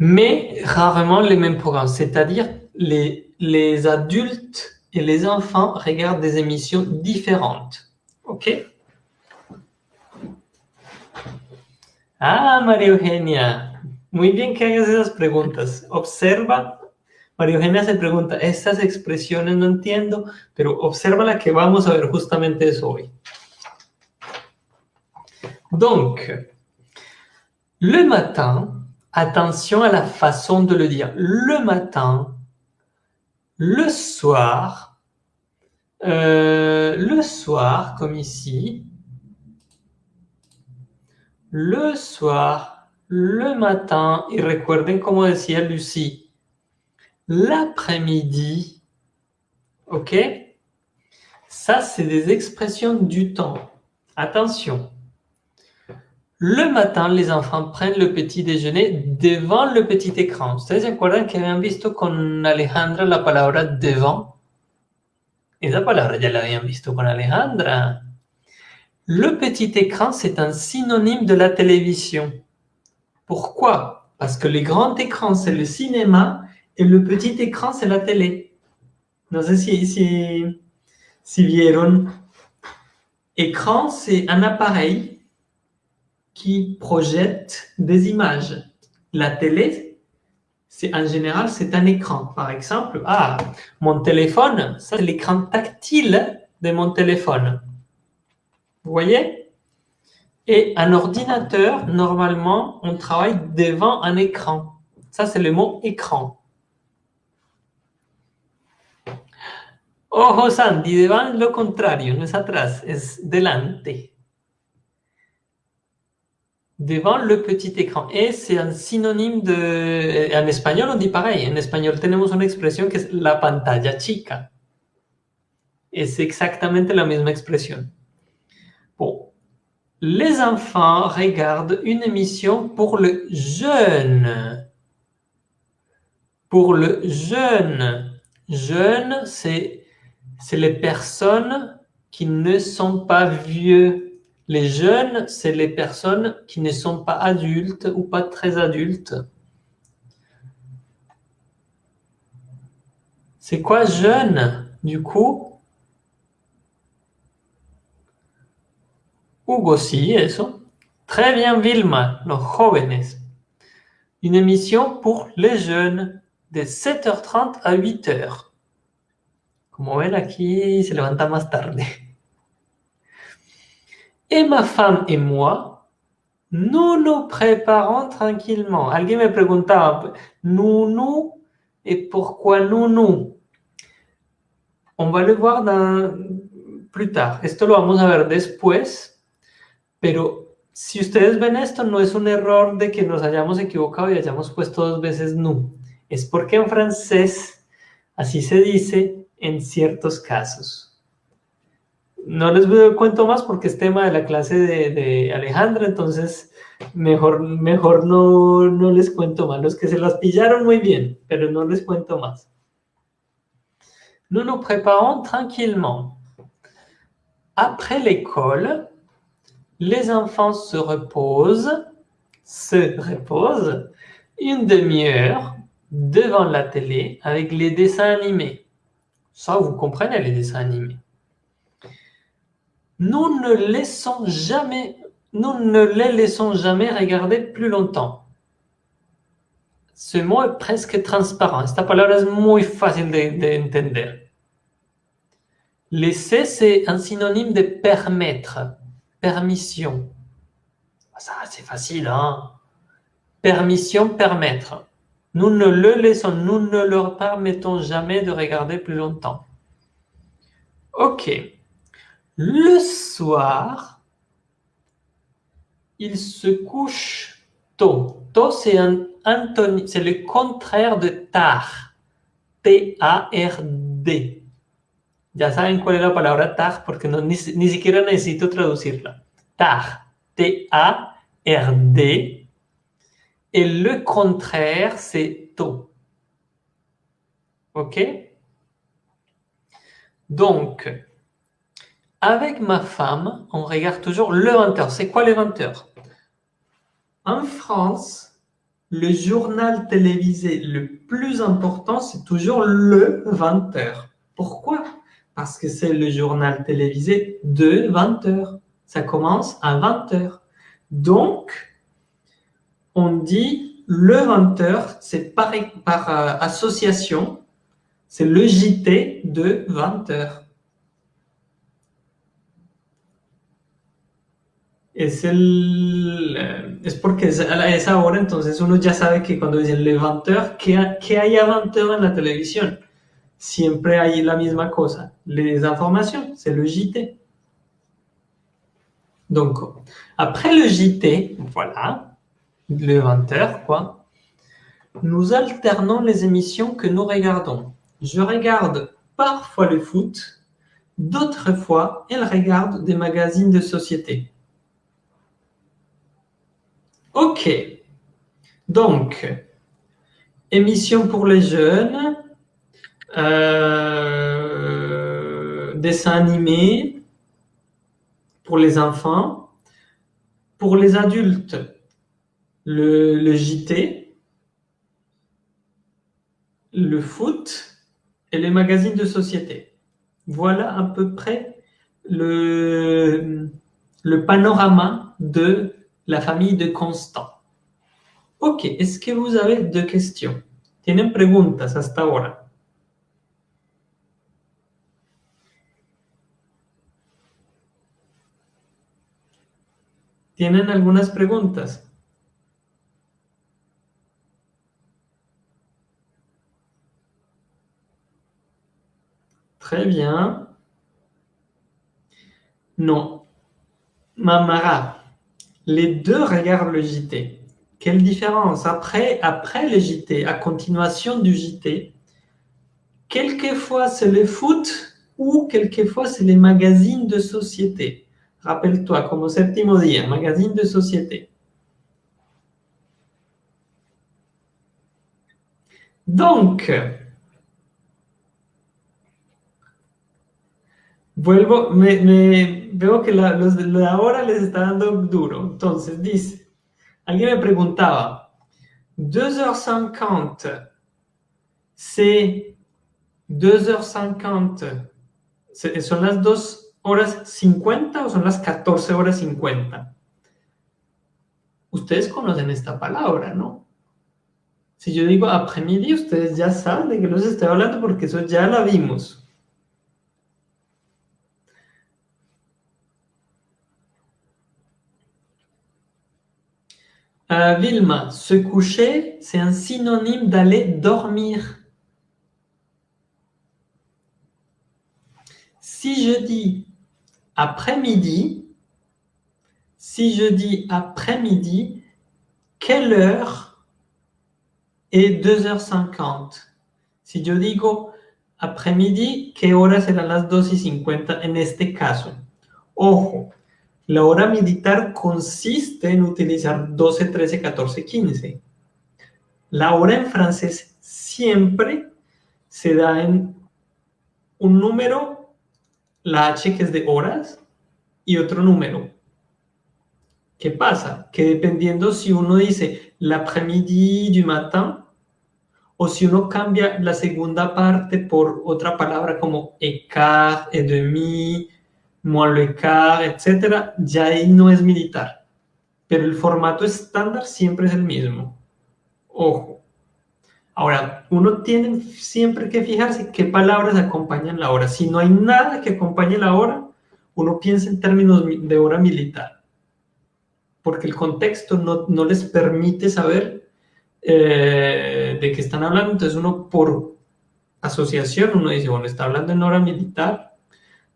mais rarement les mêmes programmes, c'est-à-dire les, les adultes et les enfants regardent des émissions différentes. OK? Ah, María Eugenia, Muy bien que hagas esas preguntas. Observa, María Eugenia se pregunta, estas expresiones no entiendo, pero observa la que vamos a ver justamente eso hoy. Donc, le matin, attention à la façon de le dire. Le matin, le soir, euh, le soir, comme ici, le soir, le matin, y recuerden como decía Lucie, l'après-midi, ok? Ça, c'est des expressions du temps. Attention. Le matin, les enfants prennent le petit déjeuner devant le petit écran. ¿Ustedes se acuerdan que habían visto con Alejandra la palabra devant? Esa palabra ya la habían visto con Alejandra. Le petit écran, c'est un synonyme de la télévision. Pourquoi? Parce que le grand écran, c'est le cinéma et le petit écran, c'est la télé. No sé si, si, si vieron. Écran, c'est un appareil qui projette des images. La télé, c'est en général, c'est un écran. Par exemple, ah, mon téléphone, ça c'est l'écran tactile de mon téléphone. Vous voyez? Et un ordinateur, normalement, on travaille devant un écran. Ça, c'est le mot écran. Ojo Sandy, devant lo contrario, no es atrás, es delante? Devant le petit écran. Et c'est un synonyme de... En espagnol, on dit pareil. En espagnol, tenemos una expresión que es la pantalla chica. Es exactamente la misma expresión. Bon. Les enfants regardent une émission pour le jeune. Pour le jeune. Jeune, c'est c'est les personnes qui ne sont pas vieux. Les jeunes, c'est les personnes qui ne sont pas adultes ou pas très adultes. C'est quoi jeune, du coup? Hugo, sí, eso. Très bien, Vilma, los jóvenes. Une émission pour les jeunes de 7h30 à 8h. Como ven aquí, se levanta más tarde. Et ma femme et moi, nous nous préparons tranquillement. Alguien me preguntaba, nous, nous, et pourquoi nous, nous? On va le voir plus tard. Esto lo vamos a ver después, pero si ustedes ven esto, no es un error de que nos hayamos equivocado y hayamos puesto dos veces nous. Es porque en francés así se dice en ciertos casos. No les cuento más porque es tema de la clase de, Alejandra, entonces mejor, mejor no, no les cuento más. Los que se las pillaron muy bien, pero no les cuento más. Nous nous préparons tranquillement. Après l'école, les enfants se reposent, se reposent une demi-heure devant la télé avec les dessins animés. Ça, vous comprenez les dessins animés. Nous ne laissons jamais, nous ne les laissons jamais regarder plus longtemps. Ce mot est presque transparent. Esta palabra es muy fácil de, de entender. Laisser, c'est un synonyme de permettre, permission. Ça, c'est facile, hein Permission, permettre. Nous ne le laissons, nous ne leur permettons jamais de regarder plus longtemps. Ok. Le soir, il se couche tôt. Tôt, c'est le contraire de tard. T-A-R-D. Ya saben cuál es la palabra tard porque no, ni, ni siquiera necesito traducirla. Tard. T-A-R-D et le contraire, c'est tôt. OK? Donc, avec ma femme, on regarde toujours le 20h. C'est quoi le 20h En France, le journal télévisé le plus important, c'est toujours le 20h. Pourquoi? Parce que c'est le journal télévisé de 20h. Ça commence à 20h. Donc, on dit le 20h, c'est par, euh, association, c'est le JT de 20h. Es, el, es porque es a esa hora, entonces uno ya sabe que cuando dicen le 20h, ¿qué, ¿qué hay a 20h en la televisión? Siempre hay la misma cosa, les informations, c'est le JT. Donc, après le JT, voilà, le 20h, quoi, nous alternons les émissions que nous regardons. Je regarde parfois le foot, d'autres fois, elle regarde des magazines de société. Ok. Donc, émission pour les jeunes, euh, dessins animés pour les enfants, pour les adultes, le, JT, le foot et les magazines de société. Voilà à peu près le, le panorama de la famille de Constant. Ok, est-ce que vous avez deux questions? ¿Tienen preguntas hasta ahora? ¿Tienen algunas preguntas? Très bien. Non. Mamara, les deux regardent le JT. Quelle différence après, après le JT, à continuation du JT, quelquefois c'est le foot ou quelquefois c'est les magazines de société. Rappelle-toi, comme au septimo dia, magazine de société. Donc, vuelvo, me, me veo que la, los la hora les está dando duro. Entonces, dice, alguien me preguntaba, 2h50, c'est 2h50, son las dos horas 50 o son las 14 horas 50? Ustedes conocen esta palabra, ¿no? Si yo digo après-midi, ustedes ya saben de qué los estoy hablando porque eso ya la vimos. Uh, Vilma, se coucher, c'est un synonyme d'aller dormir. Si je dis après-midi, si je dis après-midi, quelle heure est 2h50? Si yo digo après-midi, ¿qué hora serán las 2 y 50 en este caso? Ojo, la hora militar consiste en utilizar 12, 13, 14, 15. La hora en francés siempre se da en un número la H que es de horas y otro número. ¿Qué pasa? Que dependiendo si uno dice l'après-midi du matin o si uno cambia la segunda parte por otra palabra como écart, et demi, moins le quart, etc., ya ahí no es militar. Pero el formato estándar siempre es el mismo. Ojo. Ahora, uno tiene siempre que fijarse qué palabras acompañan la hora. Si no hay nada que acompañe la hora, uno piensa en términos de hora militar. Porque el contexto no, les permite saber eh, de qué están hablando. Entonces uno por asociación, uno dice, bueno, está hablando en hora militar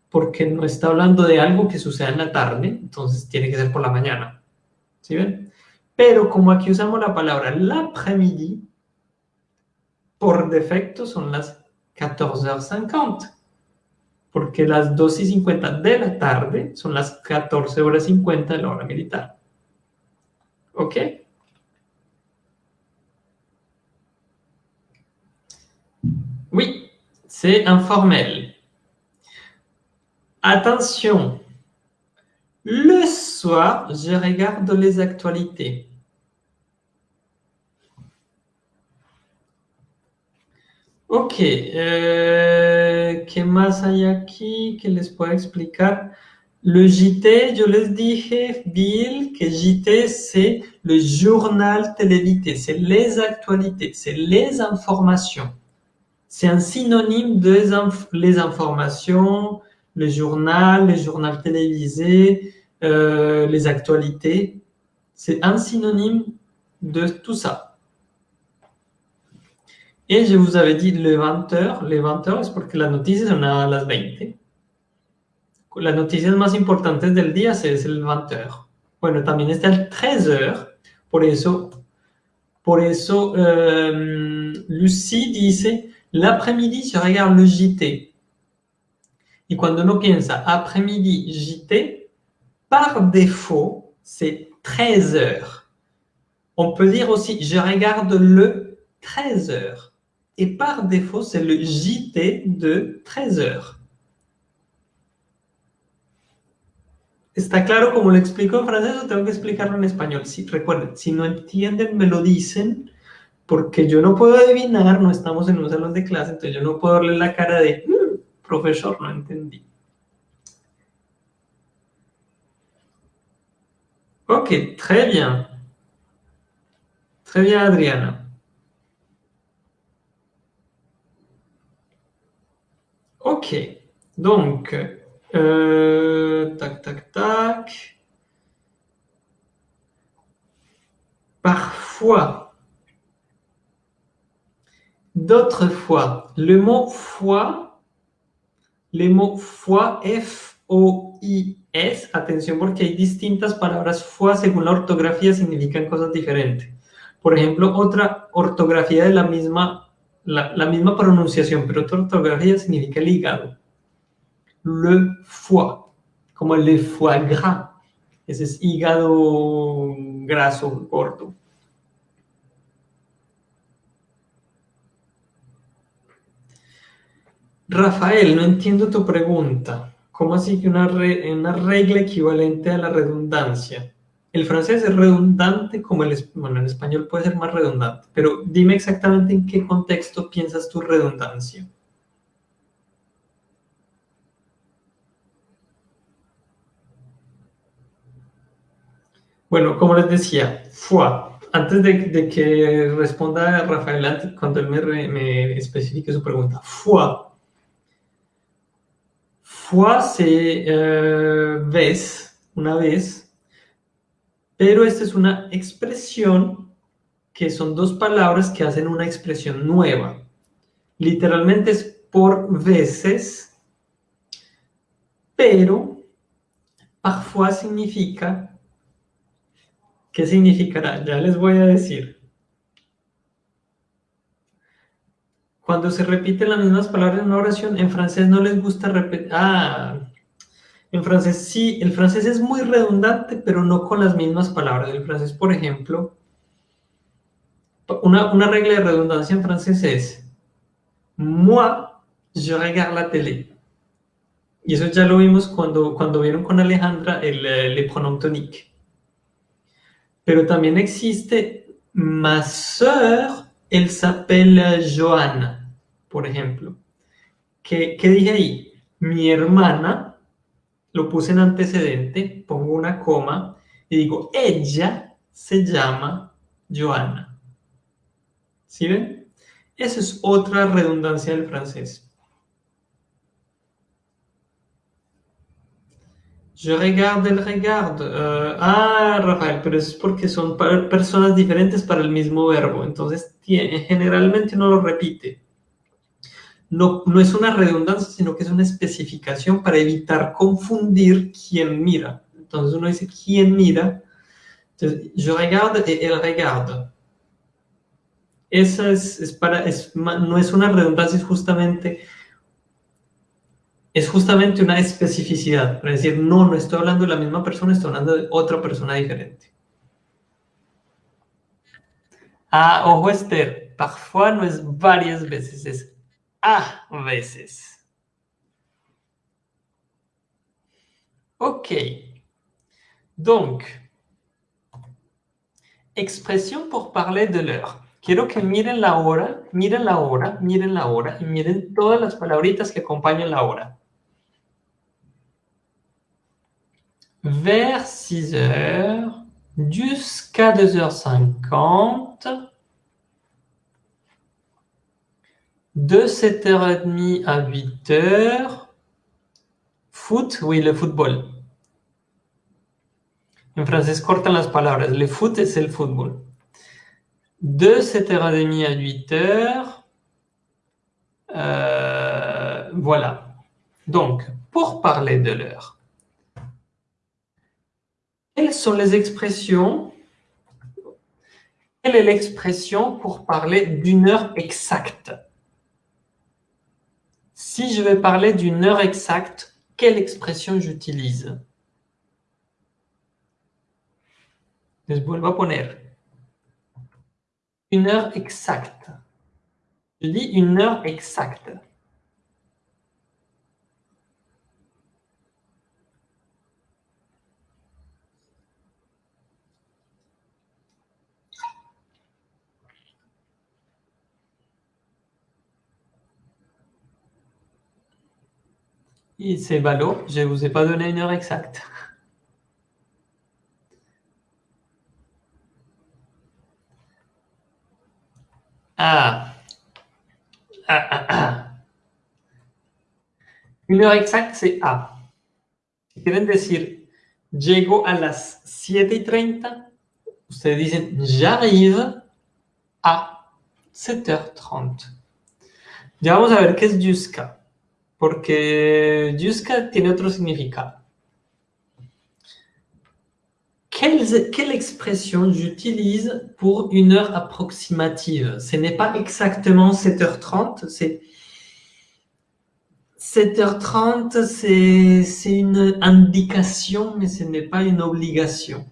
porque no está hablando de algo que suceda en la tarde, entonces tiene que ser por la mañana. ¿Sí ven? Pero como aquí usamos la palabra l'après-midi, por defecto son las 14h50, porque las 2 y 50 de la tarde son las 14 horas 50 de la hora militar. ¿Ok? Oui, c'est informel. Attention, le soir, je regarde les actualités. Ok, eh, ¿qué más hay aquí que les pueda explicar? Le JT, yo les dije, Bill, que JT, c'est le journal télévisé, c'est les actualités, c'est les informations. C'est un synonyme de les informations, le journal, le journal télévisé, euh, les actualités. C'est un synonyme de tout ça. Et je vous avais dit le 20h, les 20h es porque las noticias son a las 20. Las noticias más importantes del día es el 20h. Bueno, también está el 13h, por eso, por eso euh, Lucie dice, l'après-midi je regarde le JT. Y cuando uno piensa après-midi JT, par défaut, c'est 13h. On peut dire aussi, je regarde le 13h. Et par défaut, c'est le JT de 13 heures. ¿Está claro cómo lo explico en francés o tengo que explicarlo en español? Si, recuerden, si no entienden, me lo dicen, porque yo no puedo adivinar, no estamos en un salón de clase, entonces yo no puedo darle la cara de, mm, profesor, no entendí. Ok, très bien. Très bien, Adriana. Ok, donc, euh, tac, tac, tac. Parfois, d'autres fois, le mot foi, le mot foi, F-O-I-S, atención porque hay distintas palabras foi según la ortografía significan cosas diferentes. Por ejemplo, otra ortografía de la misma, la, misma pronunciación, pero otra ortografía significa el hígado. Le foie, como el foie gras. Ese es hígado graso, gordo. Rafael, no entiendo tu pregunta. ¿Cómo así que una, una regla equivalente a la redundancia? El francés es redundante como el... Español puede ser más redundante, pero dime exactamente en qué contexto piensas tu redundancia. Bueno, como les decía, foi. Antes de, que responda Rafael, cuando él me, me especifique su pregunta. Foi c'est euh, vez, una vez, pero esta es una expresión que son dos palabras que hacen una expresión nueva. Literalmente es por veces, pero parfois significa ¿Qué significará? Ya les voy a decir. Cuando se repiten las mismas palabras en una oración, en francés no les gusta repetir... Ah, en francés sí, el francés es muy redundante, pero no con las mismas palabras. El francés, por ejemplo, una, una regla de redundancia en francés es Moi, je regarde la télé. Y eso ya lo vimos cuando, cuando vieron con Alejandra el, el, le pronom tonique. Pero también existe ma sœur, elle s'appelle Joanna, por ejemplo. ¿Qué, ¿Qué dije ahí? Mi hermana, lo puse en antecedente, pongo una coma y digo, ella se llama Joanna. ¿Sí ven? Esa es otra redundancia del francés. Je regarde, el regarde. Uh, ah, Rafael, pero es porque son personas diferentes para el mismo verbo. Entonces, generalmente uno lo repite. No, no es una redundancia, sino que es una especificación para evitar confundir quién mira. Entonces uno dice quién mira. Entonces, je regarde et elle regarde. Esa es, es para, es, no es una redundancia, es justamente es justamente una especificidad, para decir, no, no estoy hablando de la misma persona, estoy hablando de otra persona diferente. Ah, ojo Esther, parfois no es varias veces, es a veces. Ok. Donc, expresión por parler de l'heure. Quiero que miren la hora, miren la hora, miren la hora miren todas las palabritas que acompañan la hora. vers 6 heures jusqu'à 2h50, de 7h30 à 8h, foot, oui, le football. En francés cortan las palabras, le foot es el fútbol. De 7h30 à 8h, euh, voilà. Donc, pour parler de l'heure, quelles sont les expressions Quelle est l'expression pour parler d'une heure exacte? Si je vais parler d'une heure exacte, quelle expression j'utilise? Les vuelvo a poner. Une heure exacte. Je dis une heure exacte. C'est ballot, je ne vous ai pas donné une heure exacte. Ah. Ah, ah, ah. Une heure exacte, c'est A. Si quieren decir, llego a las 7 y 30, ustedes dicen, j'arrive a 7h30. Ya vamos a ver qué es jusqu'à, porque jusqu'à tiene otro significado. Quelle expression j'utilise pour une heure approximative? Ce n'est pas exactement 7h30, c'est 7h30, c'est une indication, mais ce n'est pas une obligation.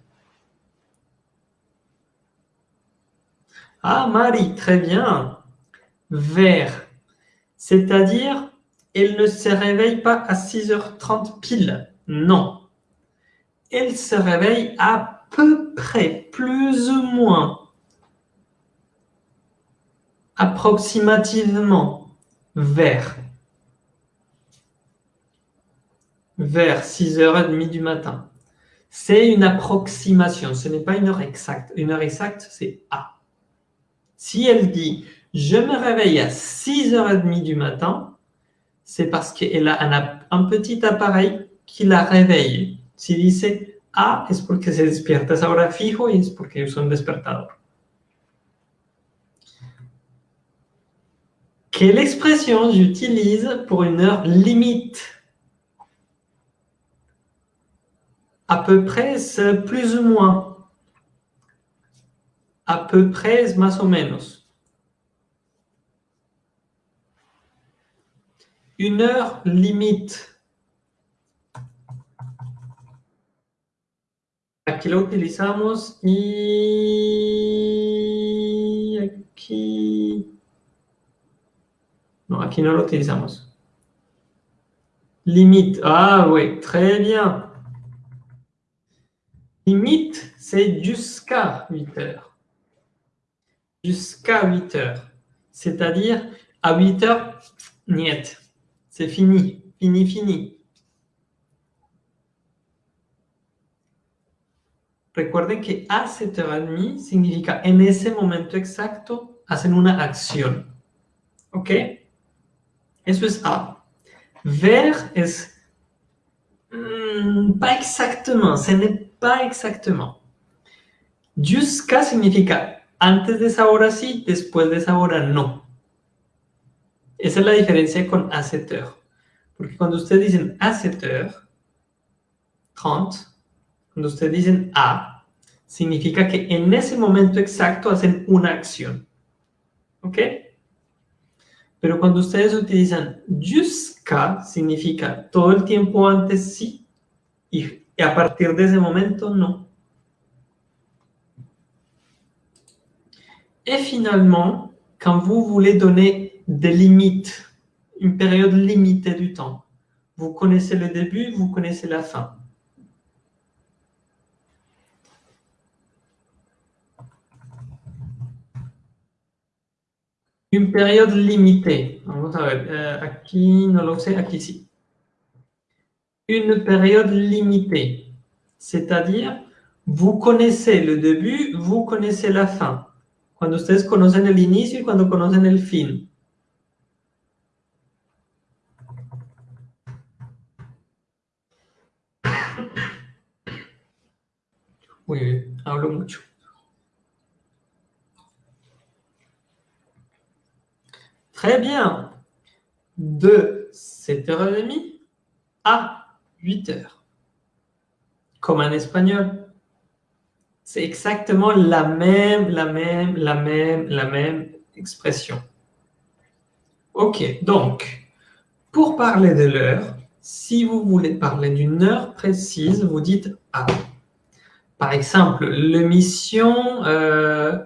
Ah, Marie, très bien. Vers, c'est-à-dire, elle ne se réveille pas à 6h30 pile. Non. Elle se réveille à peu près, plus ou moins, approximativement, vers vers 6h30 du matin. C'est une approximation, ce n'est pas une heure exacte. Une heure exacte, c'est A. Si elle dit « je me réveille à 6h30 du matin », c'est parce qu'elle a un, petit appareil qui la réveille. Si dice « A », es porque se despierta esa hora fijo y es porque usa un despertador. Quelle expression j'utilise pour une heure limite? À peu près, plus ou moins. À peu près, más o menos. Une heure limite. Aquí lo utilizamos y aquí... No, aquí no lo utilizamos. Limite. Ah oui, très bien. Limite, c'est jusqu'à 8 heures. Jusqu'à 8 heures. C'est-à-dire, à 8 heures, niet. C'est fini. Fini, fini. Recuerden que a 7h30 significa en ese momento exacto hacen una acción. ¿Ok? Eso es A. Ver es... Mm, pas exactement, ce n'est pas exactement. Jusqu'à significa antes de esa hora sí, después de esa hora no. Esa es la diferencia con a 7 heures. Porque cuando ustedes dicen a 7 heures, 30, cuando ustedes dicen a, significa que en ese momento exacto hacen una acción. ¿Ok? Pero cuando ustedes utilizan jusqu'à, significa todo el tiempo antes sí y a partir de ese momento, non. Et finalement, quand vous voulez donner des limites, une période limitée du temps, vous connaissez le début, vous connaissez la fin. Une période limitée. Vamos a ver, eh, aquí no lo sé, aquí sí. une période limitée. C'est-à-dire, vous connaissez le début, vous connaissez la fin. Cuando ustedes conocen el inicio y cuando conocen el fin. Oui, hablo mucho. Très bien. De 7h30 à 8 heures. Comme en espagnol. C'est exactement la même, la même, la même, la même expression. Ok, donc, pour parler de l'heure, si vous voulez parler d'une heure précise, vous dites « à ». Par exemple, l'émission euh,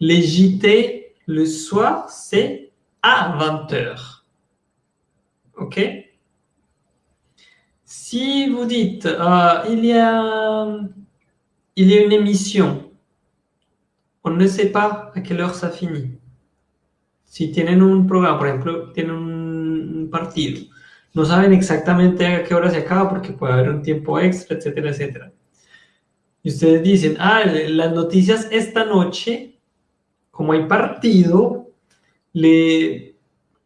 le soir, c'est à 20 heures. OK si vous dites, euh, il, y a, il y a une émission, on ne sait pas à quelle heure ça finit. Si tienen un programa, por ejemplo, tienen un partido, no saben exactamente a qué hora se acaba porque puede haber un tiempo extra, etcétera, etcétera. Y ustedes dicen, ah, las noticias esta noche, como hay partido, le,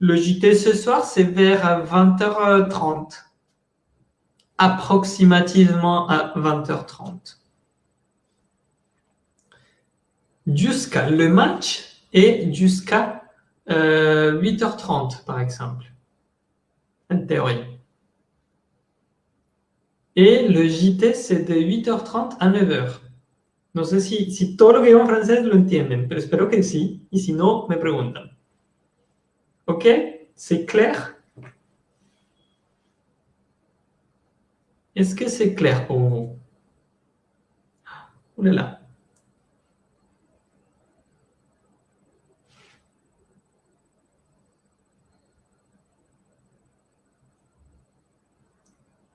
JT ce soir, c'est vers 20h30. Approximativement à 20h30. Jusqu'à le match et jusqu'à 8h30, par exemple. En théorie. Et le JT, c'est de 8h30 à 9h. No sé si, si todo lo que digo en francés lo entienden, que sí. Y si no, me preguntan. ¿Ok? ¿C'est clair? Est-ce que c'est clair pour vous? Ouh là.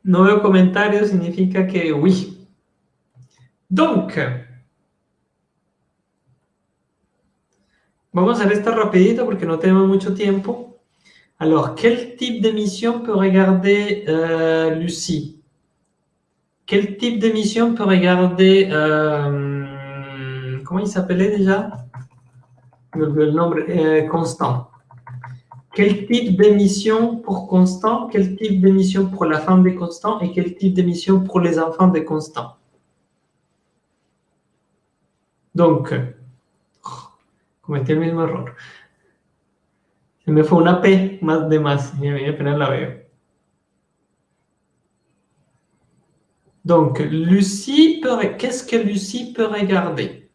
No veo comentarios, significa que oui. Donc, vamos a hacer esto rapidito porque no tenemos mucho tiempo. Alors, quel type d'émission peut regarder euh, Lucie Quel type d'émission peut regarder... Euh, comment il s'appelait déjà nombre euh, Constant. Quel type d'émission pour Constant Quel type d'émission pour la femme de Constant Et quel type d'émission pour les enfants de Constant? Donc, cometí el mismo error. Se me fue una P más de más y. Donc, Lucie. Qu'est-ce que Lucie peut regarder?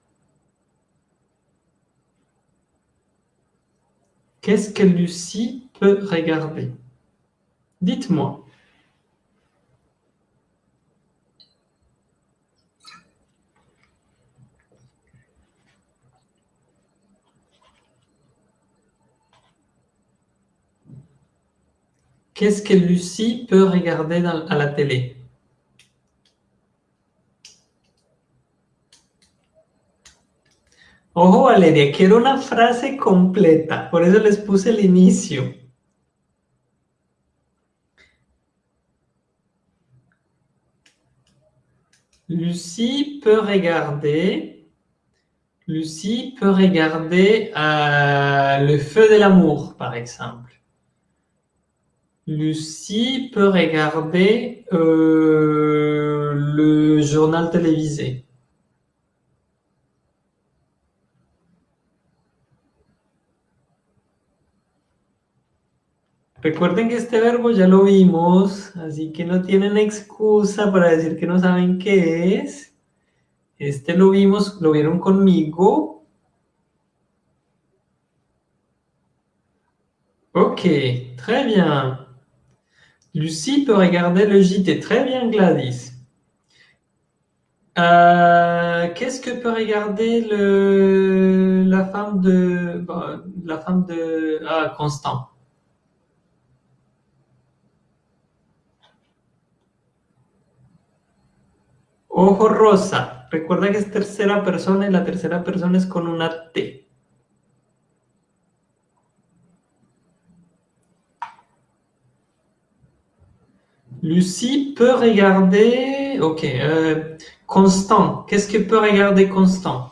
Qu'est-ce que Lucie peut regarder? Dites-moi. Qu'est-ce que Lucie peut regarder à la télé? Ojo, Valeria, quiero una frase completa, por eso les puse el inicio. Lucie peut regarder, Lucie peut regarder euh, Le Feu de l'amour, par exemple. Lucie peut regarder euh, le journal télévisé. Recuerden que este verbo ya lo vimos, así que no tienen excusa para decir que no saben qué es. Este lo vimos, lo vieron conmigo. Ok, très bien. Lucie peut regarder le JT. Très bien, Gladys. Euh, qu'est-ce que peut regarder la femme de, la femme de, ah, Constant Ojo rosa. Recuerda que es tercera persona y la tercera persona es con una T. Lucie peut regarder... Ok. Euh, Constant. Qu'est-ce que peut regarder Constant?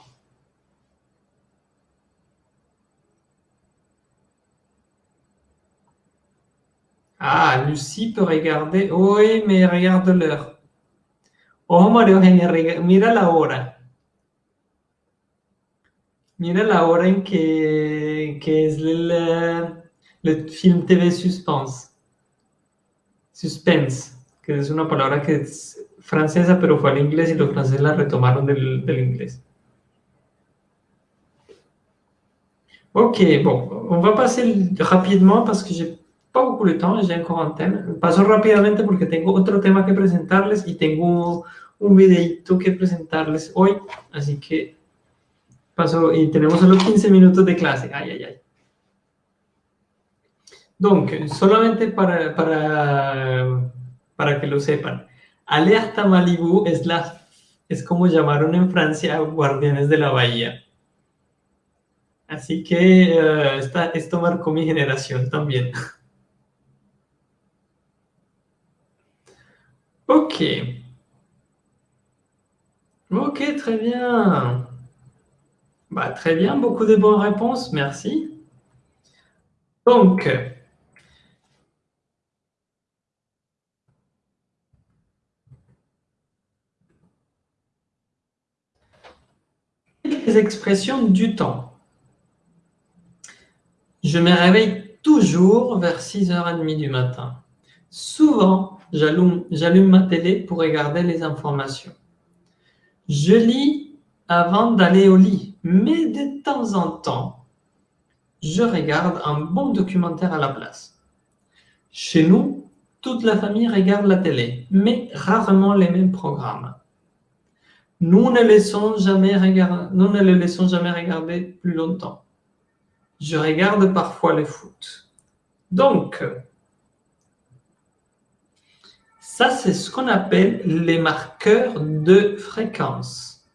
Ah, Lucie peut regarder... Oui, mais regarde l'heure. Oh, María Eugenia, mira la hora. Mira la hora en que, que es el, el film TV Suspense. Suspense, que es una palabra que es francesa, pero fue al inglés y los franceses la retomaron del, del inglés. Ok, bon, on va passer rapidement parce que j'ai temps, j'ai encore un thème. Paso rápidamente porque tengo otro tema que presentarles y tengo un videito que presentarles hoy, así que paso y tenemos solo 15 minutos de clase. Ay, ay, ay. Donc, solamente para, para, para que lo sepan, Alerta Malibu es, la, es como llamaron en Francia Guardianes de la Bahía. Así que uh, esta, esto marcó mi generación también. ok. Ok, très bien. Bah, très bien, beaucoup de bonnes réponses, merci. Donc, les expressions du temps. Je me réveille toujours vers 6h30 du matin. Souvent, j'allume ma télé pour regarder les informations. Je lis avant d'aller au lit, mais de temps en temps, je regarde un bon documentaire à la place. Chez nous, toute la famille regarde la télé, mais rarement les mêmes programmes. Nous ne, laissons jamais regarder, nous ne les laissons jamais regarder plus longtemps. Je regarde parfois le foot. Donc, ça c'est ce qu'on appelle les marqueurs de fréquence.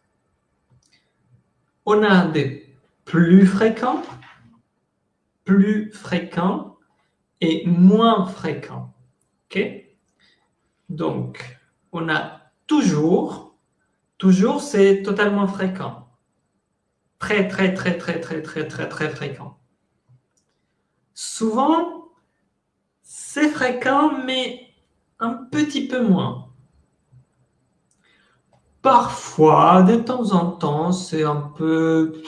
On a des plus fréquents, plus fréquents et moins fréquents. Donc, on a toujours Toujours, c'est totalement fréquent. Très, très, très, très, très, très, très, très fréquent. Souvent, c'est fréquent, mais un petit peu moins. Parfois, de temps en temps, c'est un peu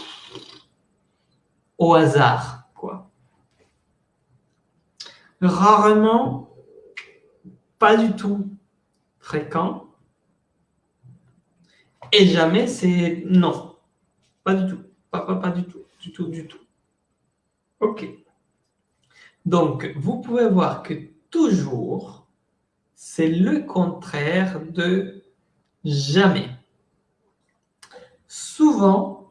au hasard, quoi. Rarement, pas du tout fréquent. Et jamais, c'est non. Pas du tout. Pas, pas, pas du tout. Du tout, du tout. OK. Donc, vous pouvez voir que toujours, c'est le contraire de jamais. Souvent,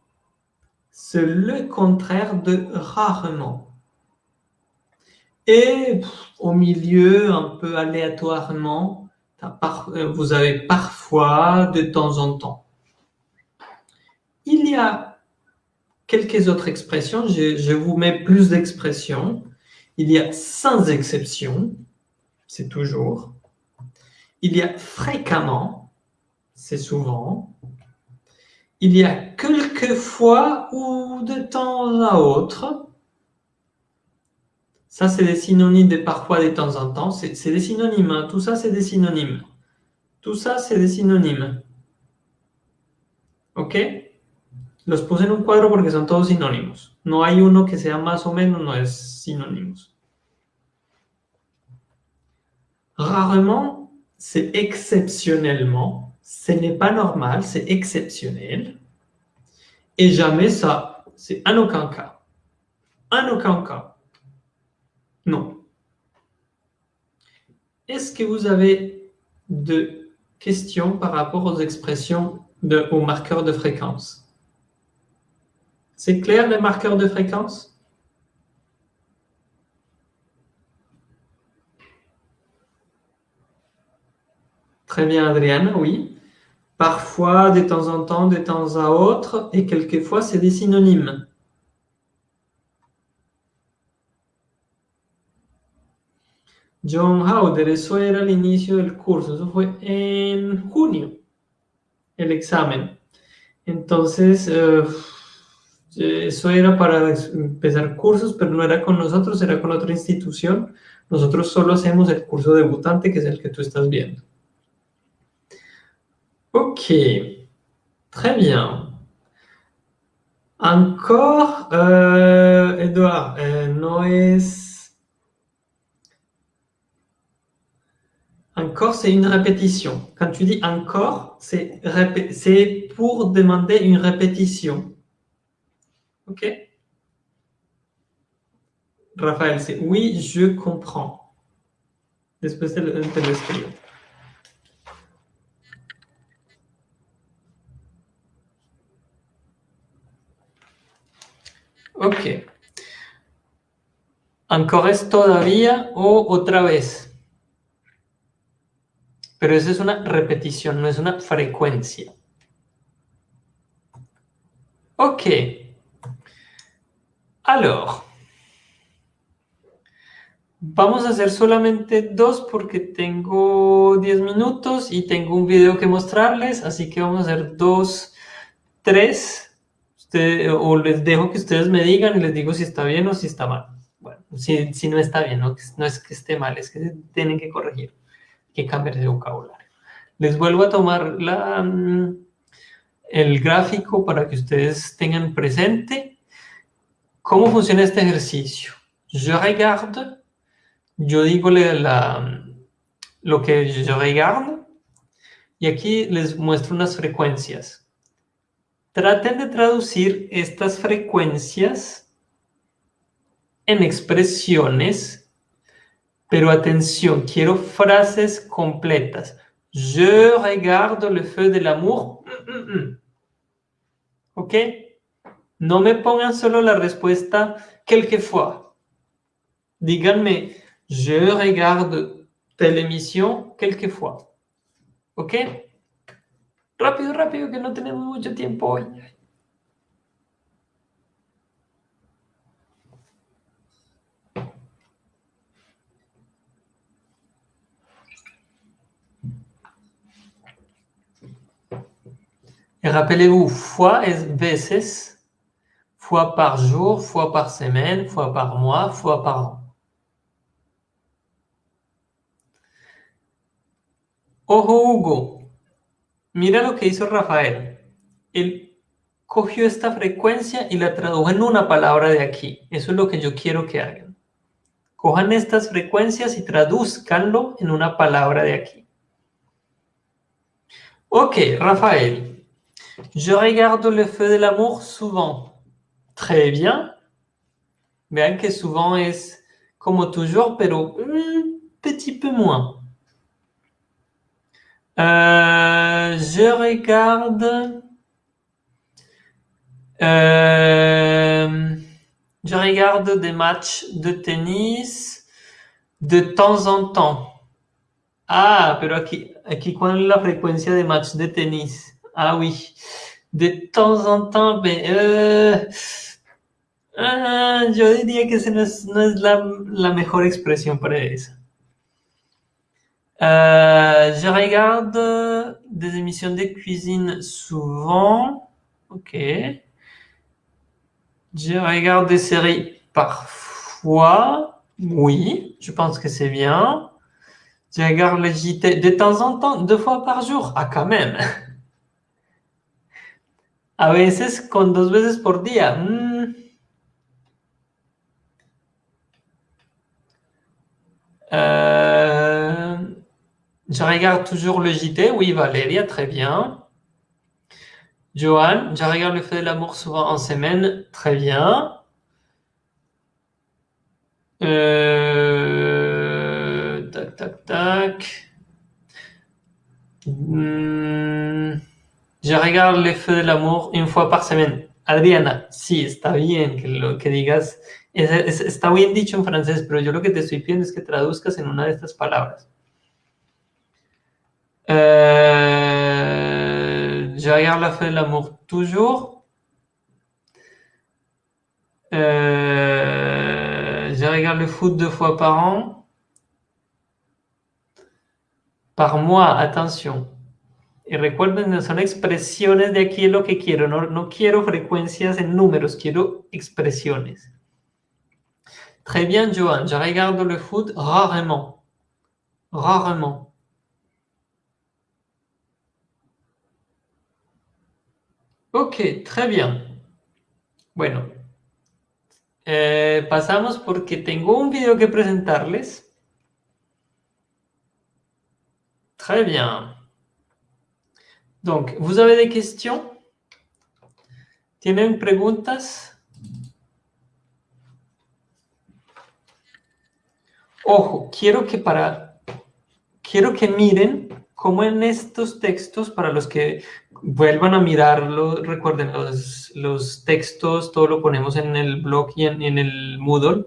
c'est le contraire de rarement. Et au milieu, un peu aléatoirement, vous avez parfois, de temps en temps. Il y a quelques autres expressions, je, vous mets plus d'expressions. Il y a sans exception, c'est toujours. Il y a fréquemment, c'est souvent. Il y a quelquefois ou de temps à autre. Ça, c'est des synonymes de parfois de temps en temps. C'est des synonymes. Hein. Tout ça, c'est des synonymes. Tout ça, c'est des synonymes. ¿Ok? Los puse en un cuadro porque son todos sinónimos. No hay uno que sea más o menos, no es sinónimos. Rarement, c'est exceptionnellement. Ce n'est pas normal, c'est exceptionnel. Et jamais ça, c'est en aucun cas. En aucun cas. Non. Est-ce que vous avez de questions par rapport aux expressions, de, aux marqueurs de fréquence? C'est clair les marqueurs de fréquence? Très bien, Adrienne, oui. Parfois, de temps en temps, de temps à autre, et quelquefois, c'est des synonymes. John Howder, eso era el inicio del curso, eso fue en junio, el examen. Entonces, euh, eso era para empezar cursos, pero no era con nosotros, era con otra institución. Nosotros solo hacemos el curso debutante, que es el que tú estás viendo. Ok, très bien. Encore, euh, Edouard, euh. Encore, c'est une répétition. Quand tu dis encore, c'est pour demander une répétition. Ok Raphaël, c'est oui, je comprends. Después. Ok. Encore es todavía o otra vez. Pero esa es una repetición, no es una frecuencia. Ok. Alors, vamos a hacer solamente dos porque tengo 10 minutos y tengo un video que mostrarles, así que vamos a hacer dos, tres, o les dejo que ustedes me digan y les digo si está bien o si está mal. bueno, si, si no está bien, no, no es que esté mal, es que tienen que corregir, que cambiar de vocabulario. Les vuelvo a tomar la, mm, el gráfico para que ustedes tengan presente cómo funciona este ejercicio. Je regarde, yo digo la, lo que je regarde, y aquí les muestro unas frecuencias. Traten de traducir estas frecuencias en expresiones, pero atención, quiero frases completas. Je regarde le feu de l'amour. Mm, mm, mm. ¿Ok? No me pongan solo la respuesta quelquefois. Díganme, je regarde telle émission quelquefois. ¿Ok? Rápido, rápido, que no tenemos mucho tiempo hoy. Et rappelez-vous, fois es veces, fois par jour, fois par semaine, fois par mois, fois par an. Ojo Hugo, mira lo que hizo Rafael. Él cogió esta frecuencia y la tradujo en una palabra de aquí. Eso es lo que yo quiero que hagan. Cojan estas frecuencias y traduzcanlo en una palabra de aquí. Ok, Rafael. Je regarde le feu de l'amour souvent. Très bien. Vean que souvent es como toujours, pero un petit peu moins. Euh, je regarde... Euh, je regarde des matchs de tennis de temps en temps. Ah, pero aquí, aquí ¿cuál es la frecuencia de match de tenis? Ah oui, de temps en temps, mais euh, ah, yo diría que esa no es, no es la, la, mejor expresión para eso. Euh, je regarde des émissions de cuisine souvent. Ok. Je regarde des séries parfois. Oui, je pense que c'est bien. Je regarde le JT de temps en temps, deux fois par jour. Ah, quand même. A veces con dos veces por día. Mm. Euh, je regarde toujours le JT. Oui, Valéria, très bien. Johan, je regarde le fait de l'amour souvent en semaine. Très bien. Euh, tac, tac, tac. Hmm. Je regarde le feu de l'amour une fois par semaine. Adriana, sí, está bien que lo que digas, está bien dicho en francés, pero yo lo que te estoy pidiendo es que traduzcas en una de estas palabras. Euh, je regarde la feu de l'amour toujours. Euh, je regarde le foot deux fois par an. Par mois, attention. Y recuerden, son expresiones de aquí es lo que quiero. No, no quiero frecuencias en números, quiero expresiones. Très bien, Johan. Je regarde le foot rarement. Rarement. Ok, très bien. Bueno, eh, pasamos porque tengo un video que presentarles. Très bien. Donc, vous avez des questions ¿Tienen preguntas? Ojo, quiero que para quiero que miren cómo en estos textos, para los que vuelvan a mirarlo, recuerden, los, los textos, todo lo ponemos en el blog y en, en el Moodle.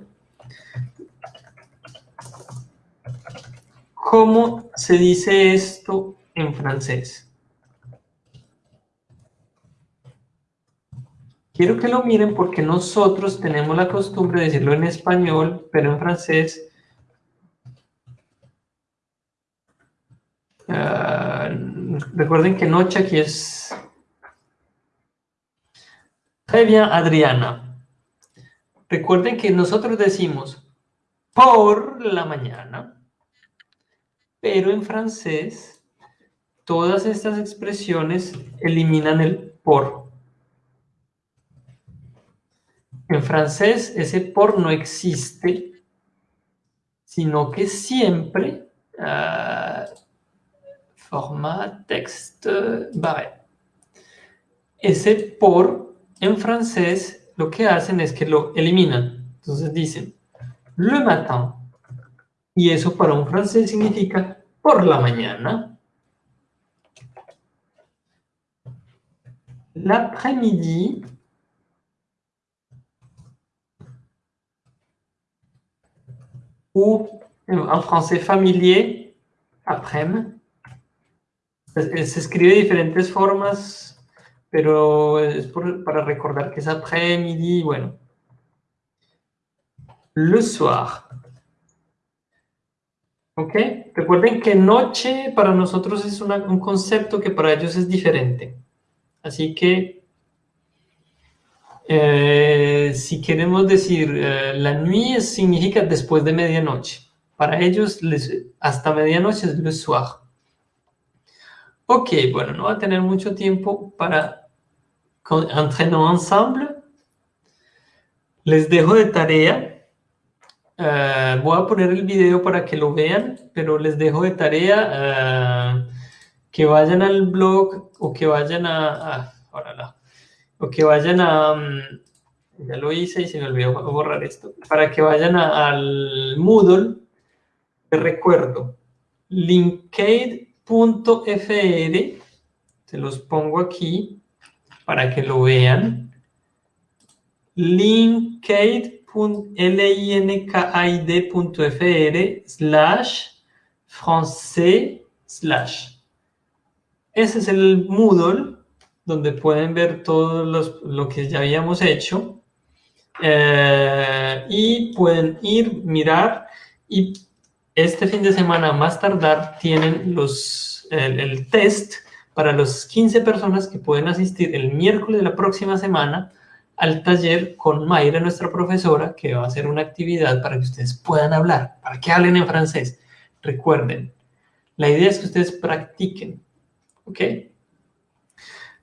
¿Cómo se dice esto en francés? Quiero que lo miren porque nosotros tenemos la costumbre de decirlo en español, pero en francés. Ah, recuerden que noche aquí es... Bien, Adriana. Recuerden que nosotros decimos por la mañana, pero en francés todas estas expresiones eliminan el por. En francés ese por no existe, sino que siempre uh, format texte barré. Ese por en francés lo que hacen es que lo eliminan. Entonces dicen le matin. Y eso para un francés significa por la mañana. L'après-midi. Ou en français familier, après-midi. Se escribe de diferentes formas, pero es para recordar que es après-midi, bueno. Le soir. ¿Ok? Recuerden que noche para nosotros es un concepto que para ellos es diferente. Así que, eh, si queremos decir eh, la nuit significa después de medianoche. Para ellos, hasta medianoche es le soir. Ok, bueno, no va a tener mucho tiempo para entrenar ensemble. Les dejo de tarea. Eh, voy a poner el video para que lo vean, pero les dejo de tarea eh, que vayan al blog o que vayan a... Ah, o que vayan a... Mm, ya lo hice y se me olvidó borrar esto. Para que vayan al Moodle, de recuerdo, Linkade .fr, se los pongo aquí para que lo vean. linkade.fr slash francés slash. Ese es el Moodle donde pueden ver todo lo que ya habíamos hecho. Eh, y pueden ir, mirar y este fin de semana, más tardar, tienen los, el, test para las 15 personas que pueden asistir el miércoles de la próxima semana al taller con Mayra, nuestra profesora, que va a hacer una actividad para que ustedes puedan hablar, para que hablen en francés. Recuerden, la idea es que ustedes practiquen, ¿ok?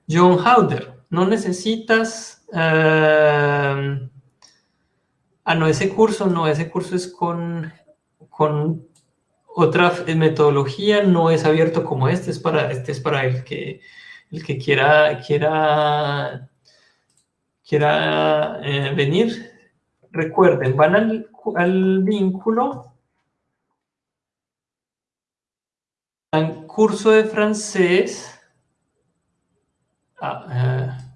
John Howder, no necesitas... Uh, ah, no, ese curso no, ese curso es con con otra metodología, no es abierto como este, es para, este es para el que, el que quiera, quiera, quiera eh, venir. Recuerden, van al, al vínculo, al curso de francés, ah, eh,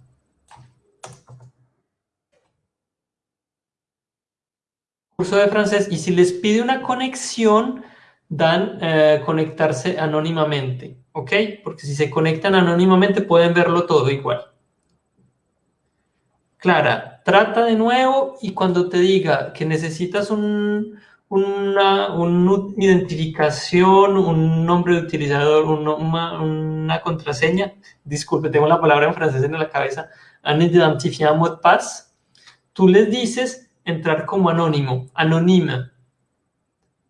curso de francés y si les pide una conexión, dan eh, conectarse anónimamente, ¿ok? Porque si se conectan anónimamente pueden verlo todo igual. Clara, trata de nuevo y cuando te diga que necesitas un, una, identificación, un nombre de utilizador, una, contraseña, disculpe, tengo la palabra en francés en la cabeza, un identifiant mot de tú les dices entrar como anónimo, anónima.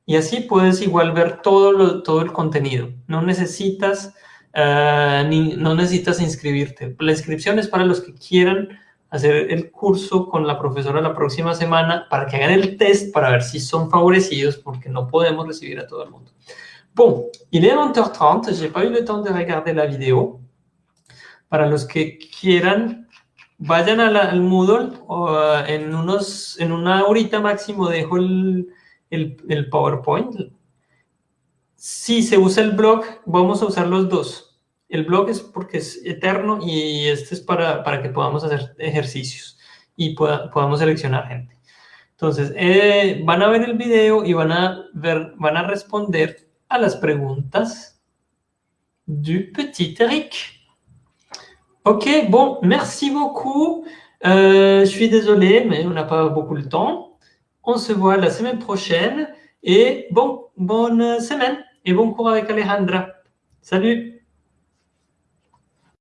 Y así puedes igual ver todo, todo el contenido. No necesitas, eh, ni, no necesitas inscribirte. La inscripción es para los que quieran hacer el curso con la profesora la próxima semana para que hagan el test para ver si son favorecidos porque no podemos recibir a todo el mundo. Bon, il est 20h30, j'ai pas eu le temps de regarder la vidéo. Para los que quieran vayan al Moodle en, unos, en una horita máximo dejo el, el, PowerPoint. Si se usa el blog, vamos a usar los dos. El blog es porque es eterno y este es para, para que podamos hacer ejercicios y podamos seleccionar gente. Entonces, eh, van a ver el video y van a, ver, van a responder a las preguntas du petit Eric. Ok, bon, merci beaucoup. Euh, je suis désolé, mais on n'a pas beaucoup de temps. On se voit la semaine prochaine. Et bon, bonne semaine et bon cours avec Alejandra. Salut